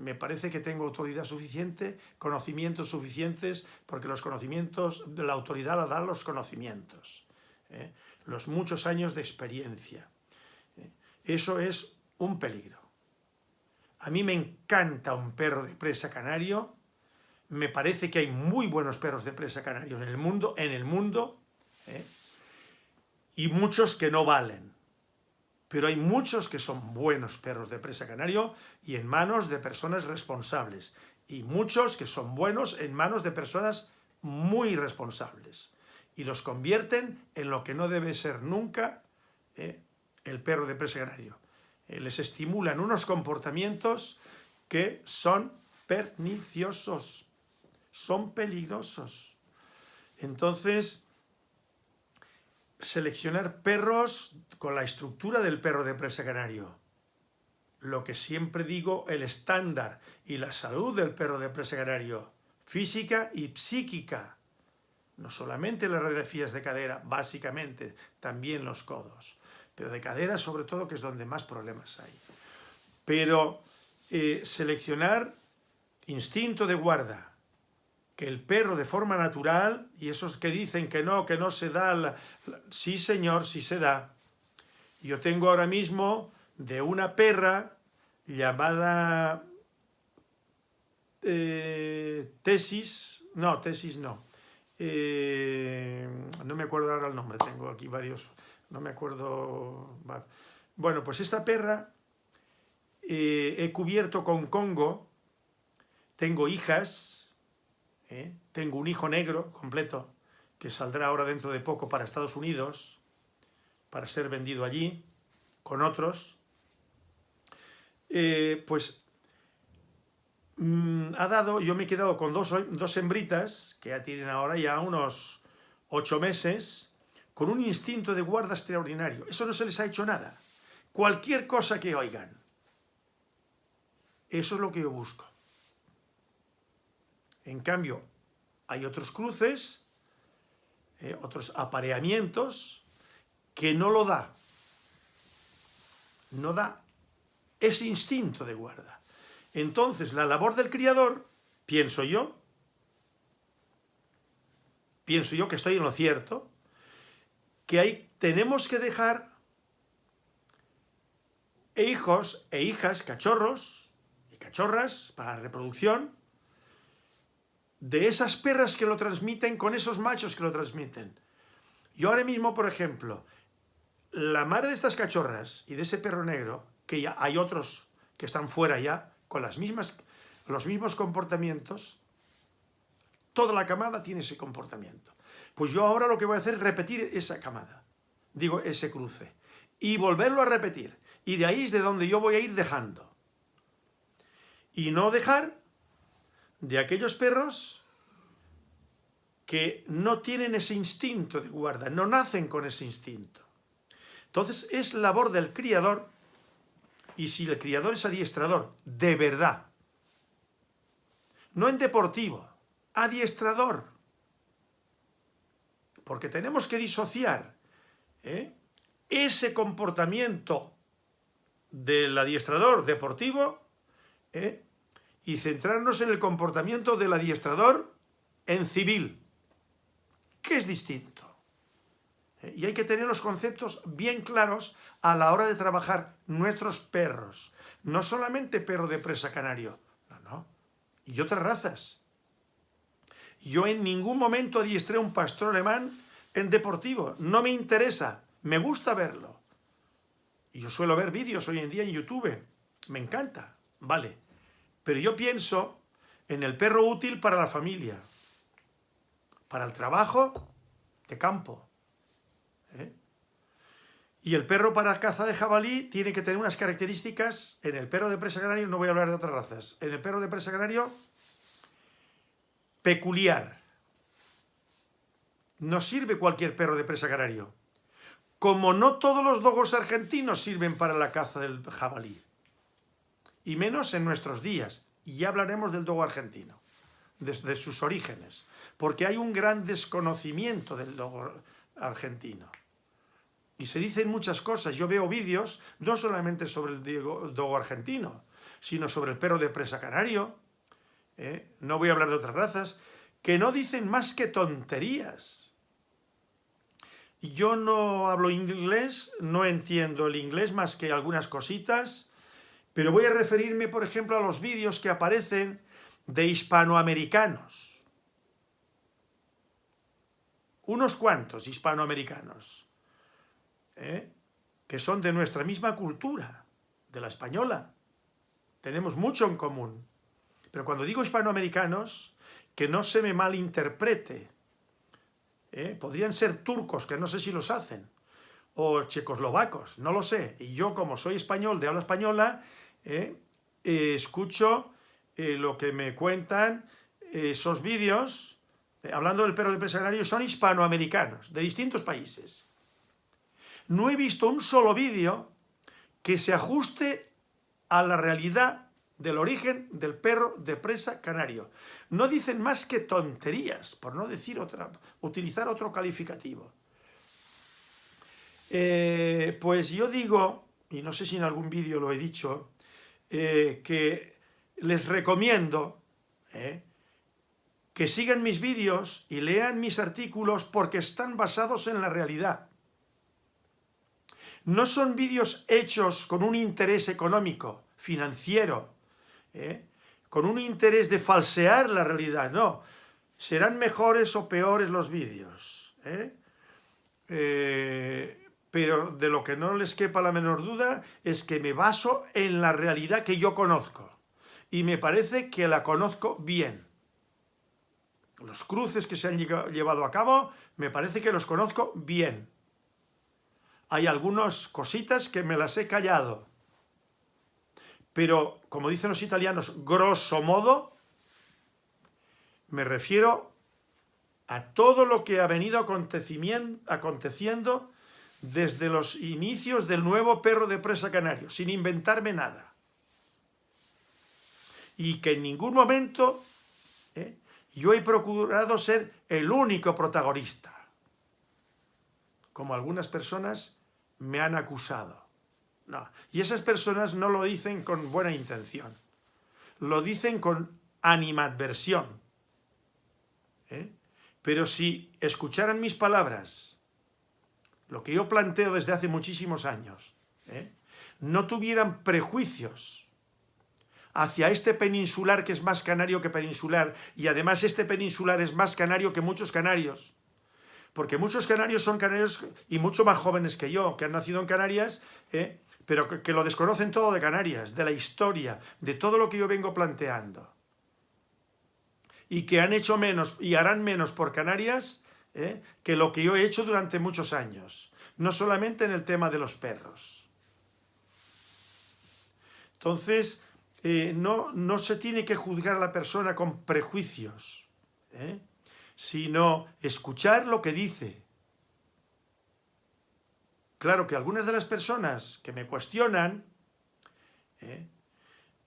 me parece que tengo autoridad suficiente, conocimientos suficientes, porque los conocimientos, la autoridad la dan los conocimientos, ¿eh? los muchos años de experiencia. ¿eh? Eso es un peligro. A mí me encanta un perro de presa canario, me parece que hay muy buenos perros de presa canario en el mundo, en el mundo, ¿eh? y muchos que no valen pero hay muchos que son buenos perros de presa canario y en manos de personas responsables, y muchos que son buenos en manos de personas muy responsables, y los convierten en lo que no debe ser nunca eh, el perro de presa canario. Eh, les estimulan unos comportamientos que son perniciosos, son peligrosos. Entonces, seleccionar perros con la estructura del perro de presa canario. Lo que siempre digo, el estándar y la salud del perro de presa canario, física y psíquica. No solamente las radiografías de cadera, básicamente, también los codos. Pero de cadera sobre todo, que es donde más problemas hay. Pero eh, seleccionar instinto de guarda, el perro de forma natural, y esos que dicen que no, que no se da, sí señor, sí se da. Yo tengo ahora mismo de una perra llamada eh, Tesis, no, Tesis no, eh, no me acuerdo ahora el nombre, tengo aquí varios, no me acuerdo, bueno, pues esta perra eh, he cubierto con Congo, tengo hijas, ¿eh? Tengo un hijo negro completo que saldrá ahora dentro de poco para Estados Unidos para ser vendido allí con otros. Eh, pues mm, ha dado, yo me he quedado con dos, dos hembritas que ya tienen ahora ya unos ocho meses con un instinto de guarda extraordinario. Eso no se les ha hecho nada. Cualquier cosa que oigan. Eso es lo que yo busco. En cambio, hay otros cruces, eh, otros apareamientos, que no lo da. No da ese instinto de guarda. Entonces, la labor del criador, pienso yo, pienso yo que estoy en lo cierto, que hay, tenemos que dejar e hijos e hijas, cachorros y cachorras para la reproducción, de esas perras que lo transmiten con esos machos que lo transmiten. Yo ahora mismo, por ejemplo, la madre de estas cachorras y de ese perro negro, que ya hay otros que están fuera ya, con las mismas, los mismos comportamientos, toda la camada tiene ese comportamiento. Pues yo ahora lo que voy a hacer es repetir esa camada, digo, ese cruce, y volverlo a repetir. Y de ahí es de donde yo voy a ir dejando. Y no dejar de aquellos perros que no tienen ese instinto de guarda, no nacen con ese instinto. Entonces es labor del criador, y si el criador es adiestrador, de verdad, no en deportivo, adiestrador, porque tenemos que disociar ¿eh? ese comportamiento del adiestrador deportivo ¿eh? Y centrarnos en el comportamiento del adiestrador en civil, que es distinto. ¿eh? Y hay que tener los conceptos bien claros a la hora de trabajar nuestros perros. No solamente perro de presa canario, no, no, y otras razas. Yo en ningún momento adiestré un pastor alemán en deportivo, no me interesa, me gusta verlo. Y yo suelo ver vídeos hoy en día en YouTube, me encanta, vale. Pero yo pienso en el perro útil para la familia, para el trabajo de campo. ¿eh? Y el perro para caza de jabalí tiene que tener unas características, en el perro de presa canario, no voy a hablar de otras razas, en el perro de presa canario, peculiar. No sirve cualquier perro de presa canario. Como no todos los dogos argentinos sirven para la caza del jabalí y menos en nuestros días. Y ya hablaremos del dogo argentino, de, sus orígenes, porque hay un gran desconocimiento del dogo argentino. Y se dicen muchas cosas. Yo veo vídeos no solamente sobre el dogo argentino, sino sobre el perro de presa canario, ¿eh? no voy a hablar de otras razas, que no dicen más que tonterías. Yo no hablo inglés, no entiendo el inglés más que algunas cositas, pero voy a referirme, por ejemplo, a los vídeos que aparecen de hispanoamericanos. Unos cuantos hispanoamericanos, ¿eh? que son de nuestra misma cultura, de la española. Tenemos mucho en común. Pero cuando digo hispanoamericanos, que no se me malinterprete. ¿eh? Podrían ser turcos, que no sé si los hacen, o checoslovacos, no lo sé. Y yo, como soy español, de habla española, ¿eh? Eh, escucho eh, lo que me cuentan esos vídeos, hablando del perro de presa son hispanoamericanos, de distintos países. No he visto un solo vídeo que se ajuste a la realidad del origen del perro de presa canario. No dicen más que tonterías, por no decir otra, utilizar otro calificativo. pues yo digo, y no sé si en algún vídeo lo he dicho, eh, que les recomiendo eh, que sigan mis vídeos y lean mis artículos porque están basados en la realidad. No son vídeos hechos con un interés económico, financiero, eh, con un interés de falsear la realidad, no. Serán mejores o peores los vídeos pero de lo que no les quepa la menor duda es que me baso en la realidad que yo conozco. Y me parece que la conozco bien. Los cruces que se han llevado a cabo, me parece que los conozco bien. Hay algunas cositas que me las he callado. Pero, como dicen los italianos, grosso modo, me refiero a todo lo que ha venido aconteciendo desde los inicios del nuevo perro de presa canario, sin inventarme nada. Y que en ningún momento ¿eh? yo he procurado ser el único protagonista, como algunas personas me han acusado. No. Y esas personas no lo dicen con buena intención, lo dicen con animadversión. ¿eh? Pero si escucharan mis palabras lo que yo planteo desde hace muchísimos años, ¿eh? no tuvieran prejuicios hacia este peninsular que es más canario que peninsular, y además este peninsular es más canario que muchos canarios, porque muchos canarios son canarios y mucho más jóvenes que yo, que han nacido en Canarias, ¿eh? pero que, lo desconocen todo de Canarias, de la historia, de todo lo que yo vengo planteando. Y que han hecho menos y harán menos por Canarias ¿eh? que lo que yo he hecho durante muchos años. No solamente en el tema de los perros. Entonces, eh, no, no, se tiene que juzgar a la persona con prejuicios, ¿eh? sino escuchar lo que dice. Claro que algunas de las personas que me cuestionan,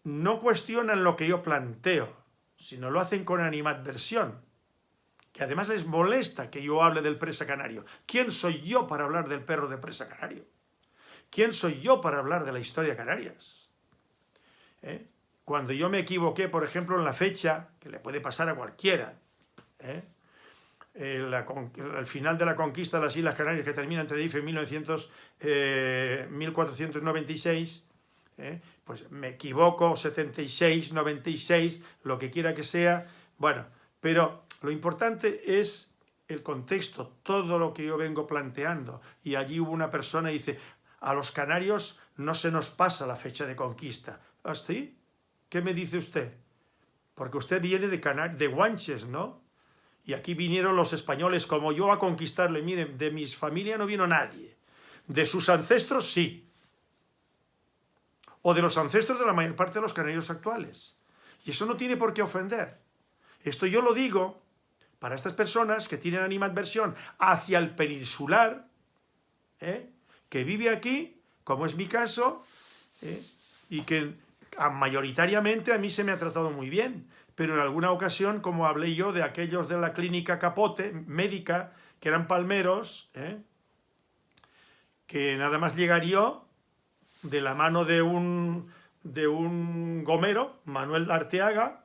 no cuestionan lo que yo planteo, sino lo hacen con animadversión que además les molesta que yo hable del presa canario. ¿Quién soy yo para hablar del perro de presa canario? ¿Quién soy yo para hablar de la historia Canarias? ¿Eh? Cuando yo me equivoqué, por ejemplo, en la fecha, que le puede pasar a cualquiera, ¿eh? al final de la conquista de las Islas Canarias, que termina en Tenerife en 1900, 1496, ¿eh? pues me equivoco, 76, 96, lo que quiera que sea, bueno, pero lo importante es el contexto, todo lo que yo vengo planteando. Y allí hubo una persona y dice, a los canarios no se nos pasa la fecha de conquista. ¿Así? ¿Ah, ¿Qué me dice usted? Porque usted viene de, de Guanches, ¿no? Y aquí vinieron los españoles como yo a conquistarle. Miren, de mis familia no vino nadie. De sus ancestros sí. O de los ancestros de la mayor parte de los canarios actuales. Y eso no tiene por qué ofender. Esto yo lo digo para estas personas que tienen animadversión hacia el peninsular, ¿eh? que vive aquí, como es mi caso, ¿eh? y que mayoritariamente a mí se me ha tratado muy bien, pero en alguna ocasión, como hablé yo de aquellos de la clínica Capote, médica, que eran palmeros, ¿eh? que nada más llegaría de la mano de un, de un gomero, Manuel Arteaga,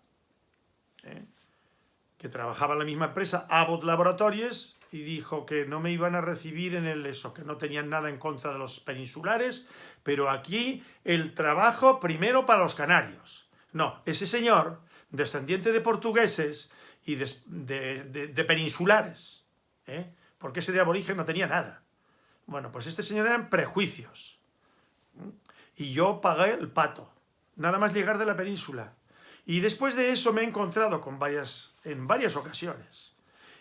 que trabajaba en la misma empresa, Abbott Laboratories, y dijo que no me iban a recibir en el eso, que no tenían nada en contra de los peninsulares, pero aquí el trabajo primero para los canarios. No, ese señor, descendiente de portugueses y de, peninsulares, ¿eh? porque ese de aborigen no tenía nada. Bueno, pues este señor eran prejuicios. Y yo pagué el pato, nada más llegar de la península. Y después de eso me he encontrado con varias, en varias ocasiones,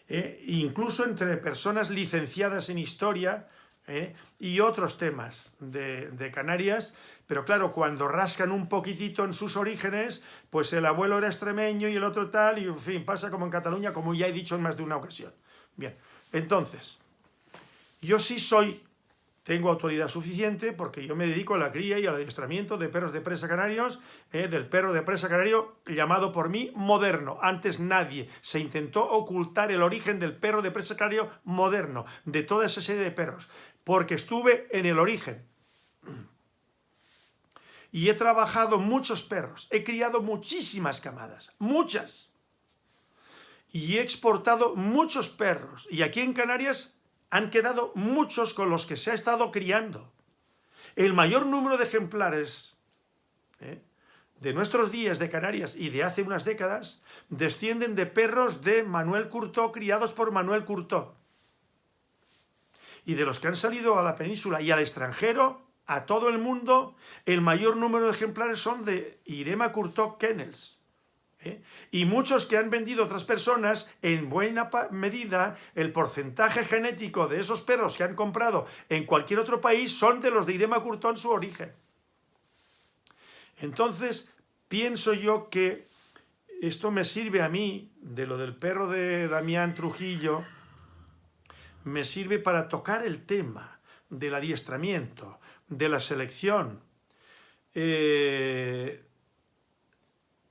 eh, incluso entre personas licenciadas en historia eh, y otros temas de, de, Canarias, pero claro, cuando rascan un poquitito en sus orígenes, pues el abuelo era extremeño y el otro tal, y en fin, pasa como en Cataluña, como ya he dicho en más de una ocasión. Bien, entonces, yo sí soy tengo autoridad suficiente porque yo me dedico a la cría y al adiestramiento de perros de presa canarios, eh, del perro de presa canario llamado por mí moderno. Antes nadie se intentó ocultar el origen del perro de presa canario moderno, de toda esa serie de perros, porque estuve en el origen. Y he trabajado muchos perros, he criado muchísimas camadas, muchas. Y he exportado muchos perros. Y aquí en Canarias han quedado muchos con los que se ha estado criando. El mayor número de ejemplares ¿eh? de nuestros días de Canarias y de hace unas décadas descienden de perros de Manuel Curtó, criados por Manuel Curtó. Y de los que han salido a la península y al extranjero, a todo el mundo, el mayor número de ejemplares son de Irema Curtó Kennels. ¿Eh? Y muchos que han vendido otras personas, en buena medida, el porcentaje genético de esos perros que han comprado en cualquier otro país son de los de Irema Curtón su origen. Entonces, pienso yo que esto me sirve a mí, de lo del perro de Damián Trujillo, me sirve para tocar el tema del adiestramiento, de la selección, eh,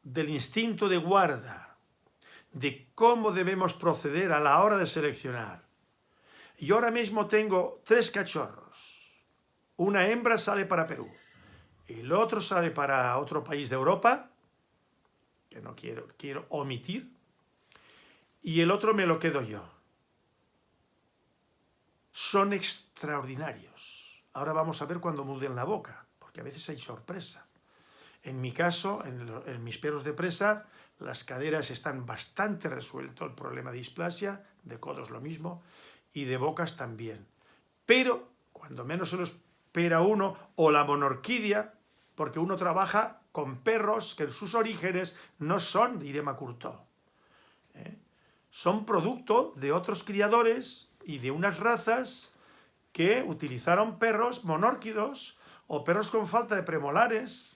del instinto de guarda, de cómo debemos proceder a la hora de seleccionar. Y ahora mismo tengo tres cachorros. Una hembra sale para Perú, el otro sale para otro país de Europa, que no quiero, quiero omitir, y el otro me lo quedo yo. Son extraordinarios. Ahora vamos a ver cuando muden la boca porque a veces hay sorpresa. En mi caso, en, mis perros de presa, las caderas están bastante resuelto el problema de displasia, de codos lo mismo, y de bocas también. Pero, cuando menos se lo espera uno, o la monorquidia, porque uno trabaja con perros que en sus orígenes no son de Irema. ¿eh? Son producto de otros criadores y de unas razas que utilizaron perros monórquidos o perros con falta de premolares,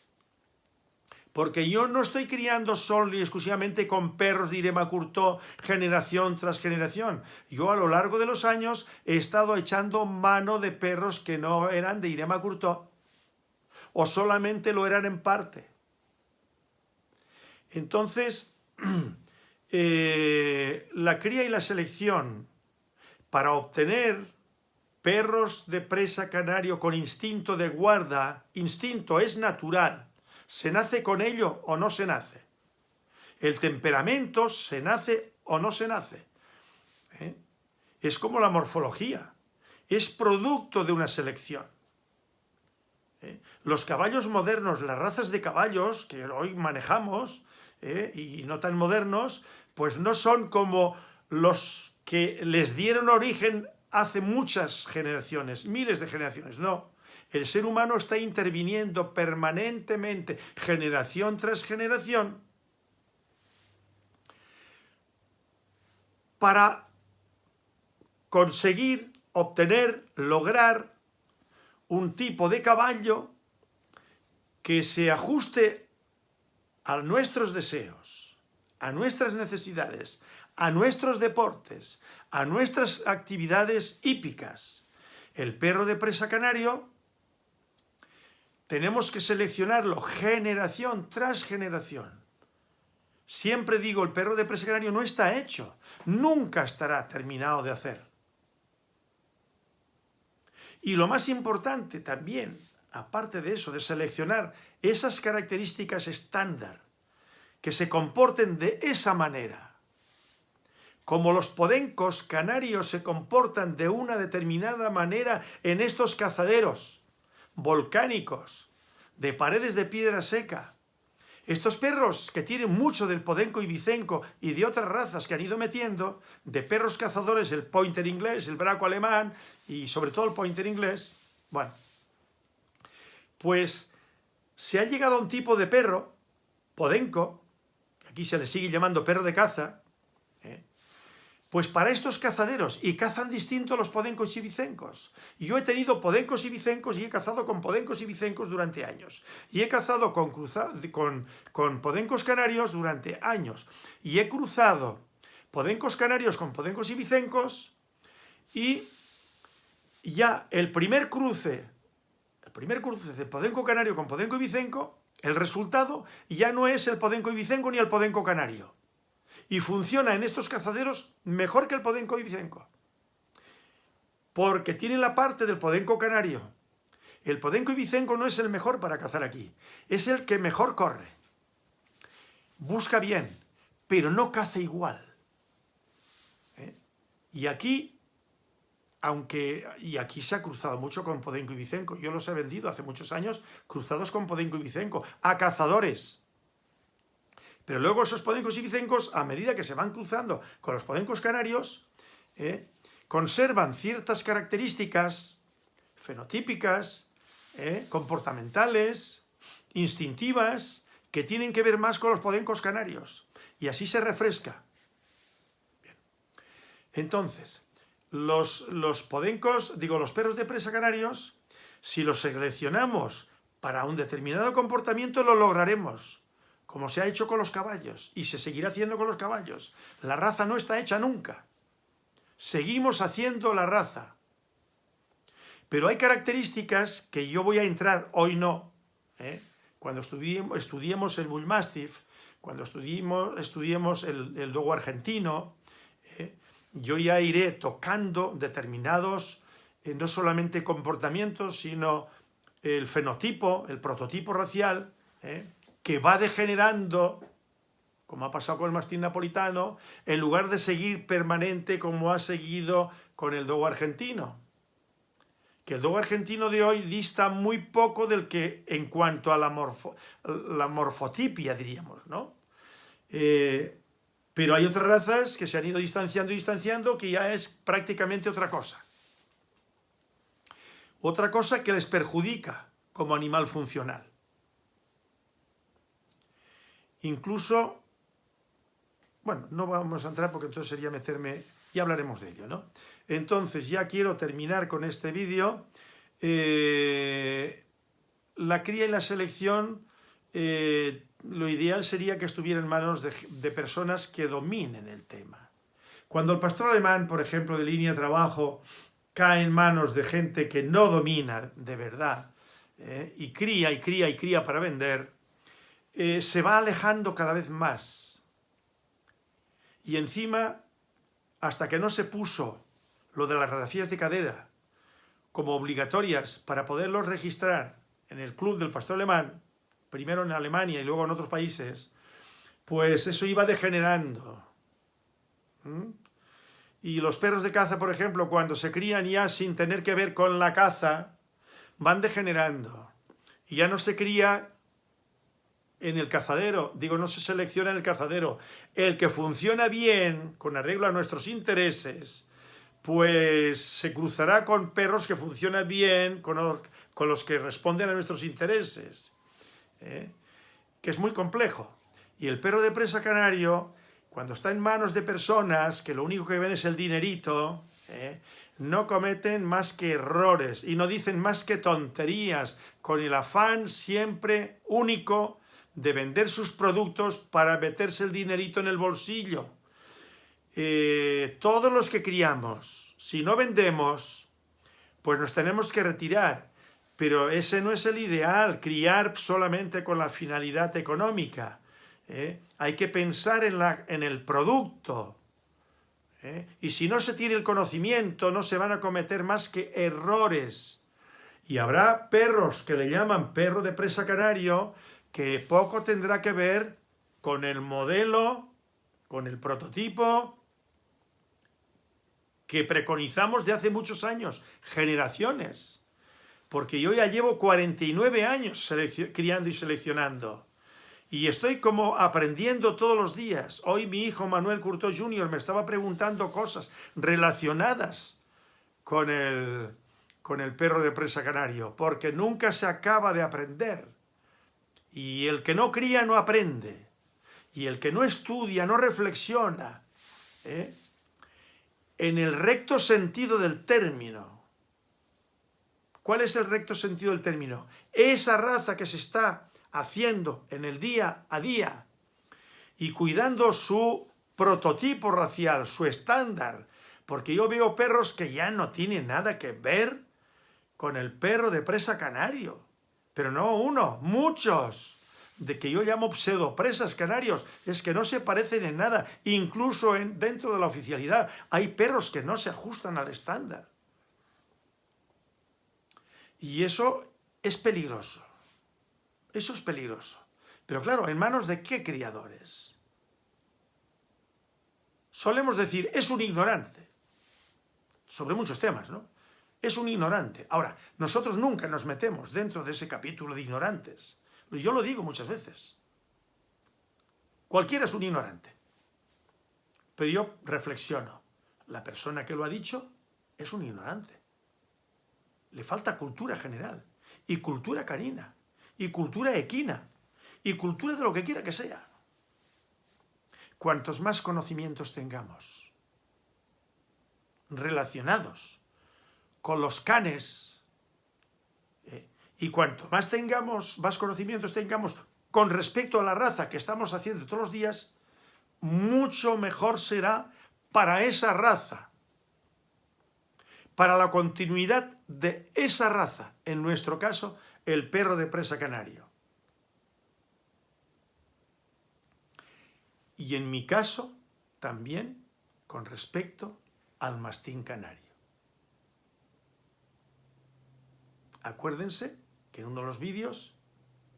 porque yo no estoy criando solo y exclusivamente con perros de Irema Curto generación tras generación. Yo a lo largo de los años he estado echando mano de perros que no eran de Irema Curto o solamente lo eran en parte. Entonces, eh, la cría y la selección para obtener perros de presa canario con instinto de guarda, instinto es natural, se nace con ello o no se nace. El temperamento se nace o no se nace. ¿eh? Es como la morfología, es producto de una selección. ¿eh? Los caballos modernos, las razas de caballos que hoy manejamos, ¿eh? y no tan modernos, pues no son como los que les dieron origen hace muchas generaciones, miles de generaciones, no. El ser humano está interviniendo permanentemente, generación tras generación, para conseguir, obtener, lograr un tipo de caballo que se ajuste a nuestros deseos, a nuestras necesidades, a nuestros deportes, a nuestras actividades hípicas. El perro de presa canario tenemos que seleccionarlo generación tras generación. Siempre digo, el perro de presa no está hecho, nunca estará terminado de hacer. Y lo más importante también, aparte de eso, de seleccionar esas características estándar, que se comporten de esa manera. Como los podencos canarios se comportan de una determinada manera en estos cazaderos volcánicos, de paredes de piedra seca. Estos perros que tienen mucho del podenco ibicenco y de otras razas que han ido metiendo, de perros cazadores, el pointer inglés, el braco alemán y sobre todo el pointer inglés, bueno, pues se ha llegado a un tipo de perro, podenco, aquí se le sigue llamando perro de caza. Pues para estos cazaderos, y cazan distinto los podencos y bicencos. Y yo he tenido podencos y bicencos y he cazado con podencos y bicencos durante años. Y he cazado con, con, con podencos canarios durante años. Y he cruzado podencos canarios con podencos y bicencos y ya el primer cruce el primer cruce de podenco canario con podenco ibicenco, el resultado ya no es el podenco ibicenco ni el podenco canario. Y funciona en estos cazaderos mejor que el podenco ibicenco. Porque tiene la parte del podenco canario. El podenco ibicenco no es el mejor para cazar aquí. Es el que mejor corre. Busca bien, pero no caza igual. ¿Eh? Y aquí aunque, y aquí se ha cruzado mucho con Podenco y Vicenco, yo los he vendido hace muchos años cruzados con Podenco y Vicenco, a cazadores. Pero luego esos Podencos y Vicencos, a medida que se van cruzando con los Podencos canarios, eh, conservan ciertas características fenotípicas, eh, comportamentales, instintivas, que tienen que ver más con los Podencos canarios. Y así se refresca. Entonces, los, los podencos, digo, los perros de presa canarios, si los seleccionamos para un determinado comportamiento, lo lograremos, como se ha hecho con los caballos, y se seguirá haciendo con los caballos. La raza no está hecha nunca. Seguimos haciendo la raza. Pero hay características que yo voy a entrar, hoy no, ¿eh? cuando estudiemos, el Bull Mastiff, cuando estudiemos, el, el dogo argentino, yo ya iré tocando determinados, eh, no solamente comportamientos, sino el fenotipo, el prototipo racial, eh, que va degenerando, como ha pasado con el mastín napolitano, en lugar de seguir permanente como ha seguido con el dogo argentino, que el dogo argentino de hoy dista muy poco del que en cuanto a la, la morfotipia, diríamos, ¿no? Eh, pero hay otras razas que se han ido distanciando y distanciando que ya es prácticamente otra cosa. Otra cosa que les perjudica como animal funcional. Incluso, bueno, no vamos a entrar porque entonces sería meterme, y hablaremos de ello, ¿no? Entonces ya quiero terminar con este vídeo. Eh, la cría y la selección, eh, lo ideal sería que estuviera en manos de, personas que dominen el tema. Cuando el pastor alemán, por ejemplo, de línea de trabajo, cae en manos de gente que no domina de verdad, eh, y cría y cría y cría para vender, se va alejando cada vez más. Y encima, hasta que no se puso lo de las radiografías de cadera como obligatorias para poderlos registrar en el club del pastor alemán, primero en Alemania y luego en otros países, pues eso iba degenerando. ¿Mm? Y los perros de caza, por ejemplo, cuando se crían ya sin tener que ver con la caza, van degenerando. Y ya no se cría en el cazadero, digo, no se selecciona en el cazadero. El que funciona bien, con arreglo a nuestros intereses, pues se cruzará con perros que funcionan bien, con, los que responden a nuestros intereses, ¿eh? que es muy complejo. Y el perro de presa canario, cuando está en manos de personas que lo único que ven es el dinerito, ¿eh? no cometen más que errores y no dicen más que tonterías, con el afán siempre único de vender sus productos para meterse el dinerito en el bolsillo. Eh, todos los que criamos, si no vendemos, pues nos tenemos que retirar. Pero ese no es el ideal, criar solamente con la finalidad económica. ¿eh? Hay que pensar en, la, en el producto. ¿eh? Y si no se tiene el conocimiento, no se van a cometer más que errores. Y habrá perros que le llaman perro de presa canario, que poco tendrá que ver con el modelo, con el prototipo, que preconizamos de hace muchos años, generaciones. Porque yo ya llevo 49 años criando y seleccionando. Y estoy como aprendiendo todos los días. Hoy mi hijo Manuel Curto Jr. me estaba preguntando cosas relacionadas con el, con el perro de presa canario, porque nunca se acaba de aprender. Y el que no cría no aprende. Y el que no estudia no reflexiona. ¿eh? en el recto sentido del término. ¿Cuál es el recto sentido del término? Esa raza que se está haciendo en el día a día y cuidando su prototipo racial, su estándar, porque yo veo perros que ya no tienen nada que ver con el perro de presa canario, pero no uno, muchos de que yo llamo pseudopresas canarios, es que no se parecen en nada, incluso en, dentro de la oficialidad. Hay perros que no se ajustan al estándar. Y eso es peligroso. Eso es peligroso. Pero claro, ¿en manos de qué criadores? Solemos decir, es un ignorante. Sobre muchos temas, ¿no? Es un ignorante. Ahora, nosotros nunca nos metemos dentro de ese capítulo de ignorantes. Yo lo digo muchas veces. Cualquiera es un ignorante. Pero yo reflexiono. La persona que lo ha dicho es un ignorante. Le falta cultura general. Y cultura canina. Y cultura equina. Y cultura de lo que quiera que sea. Cuantos más conocimientos tengamos relacionados con los canes y cuanto más tengamos, más conocimientos tengamos con respecto a la raza que estamos haciendo todos los días, mucho mejor será para esa raza, para la continuidad de esa raza, en nuestro caso, el perro de presa canario. Y en mi caso, también con respecto al mastín canario. Acuérdense que en uno de los vídeos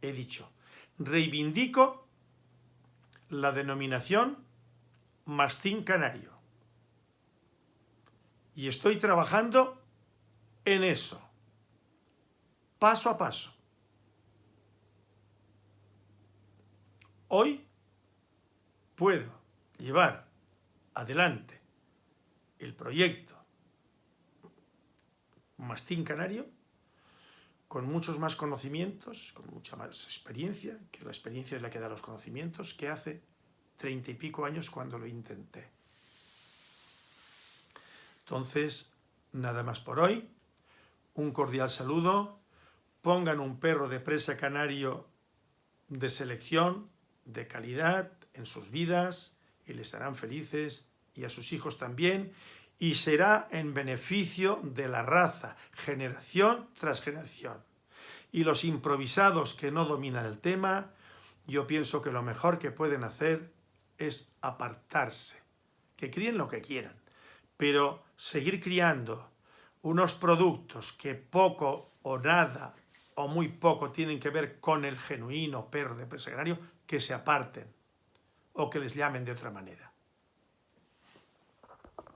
he dicho, reivindico la denominación mastín canario. Y estoy trabajando en eso. paso a paso. Hoy puedo llevar adelante el proyecto Mastín Canario con muchos más conocimientos, con mucha más experiencia, que la experiencia es la que da los conocimientos, que hace treinta y pico años cuando lo intenté. Entonces, nada más por hoy. Un cordial saludo. Pongan un perro de presa canario de selección, de calidad, en sus vidas y les harán felices y a sus hijos también y será en beneficio de la raza, generación tras generación. Y los improvisados que no dominan el tema, yo pienso que lo mejor que pueden hacer es apartarse, que críen lo que quieran, pero seguir criando unos productos que poco o nada o muy poco tienen que ver con el genuino perro de presagrario, que se aparten o que les llamen de otra manera.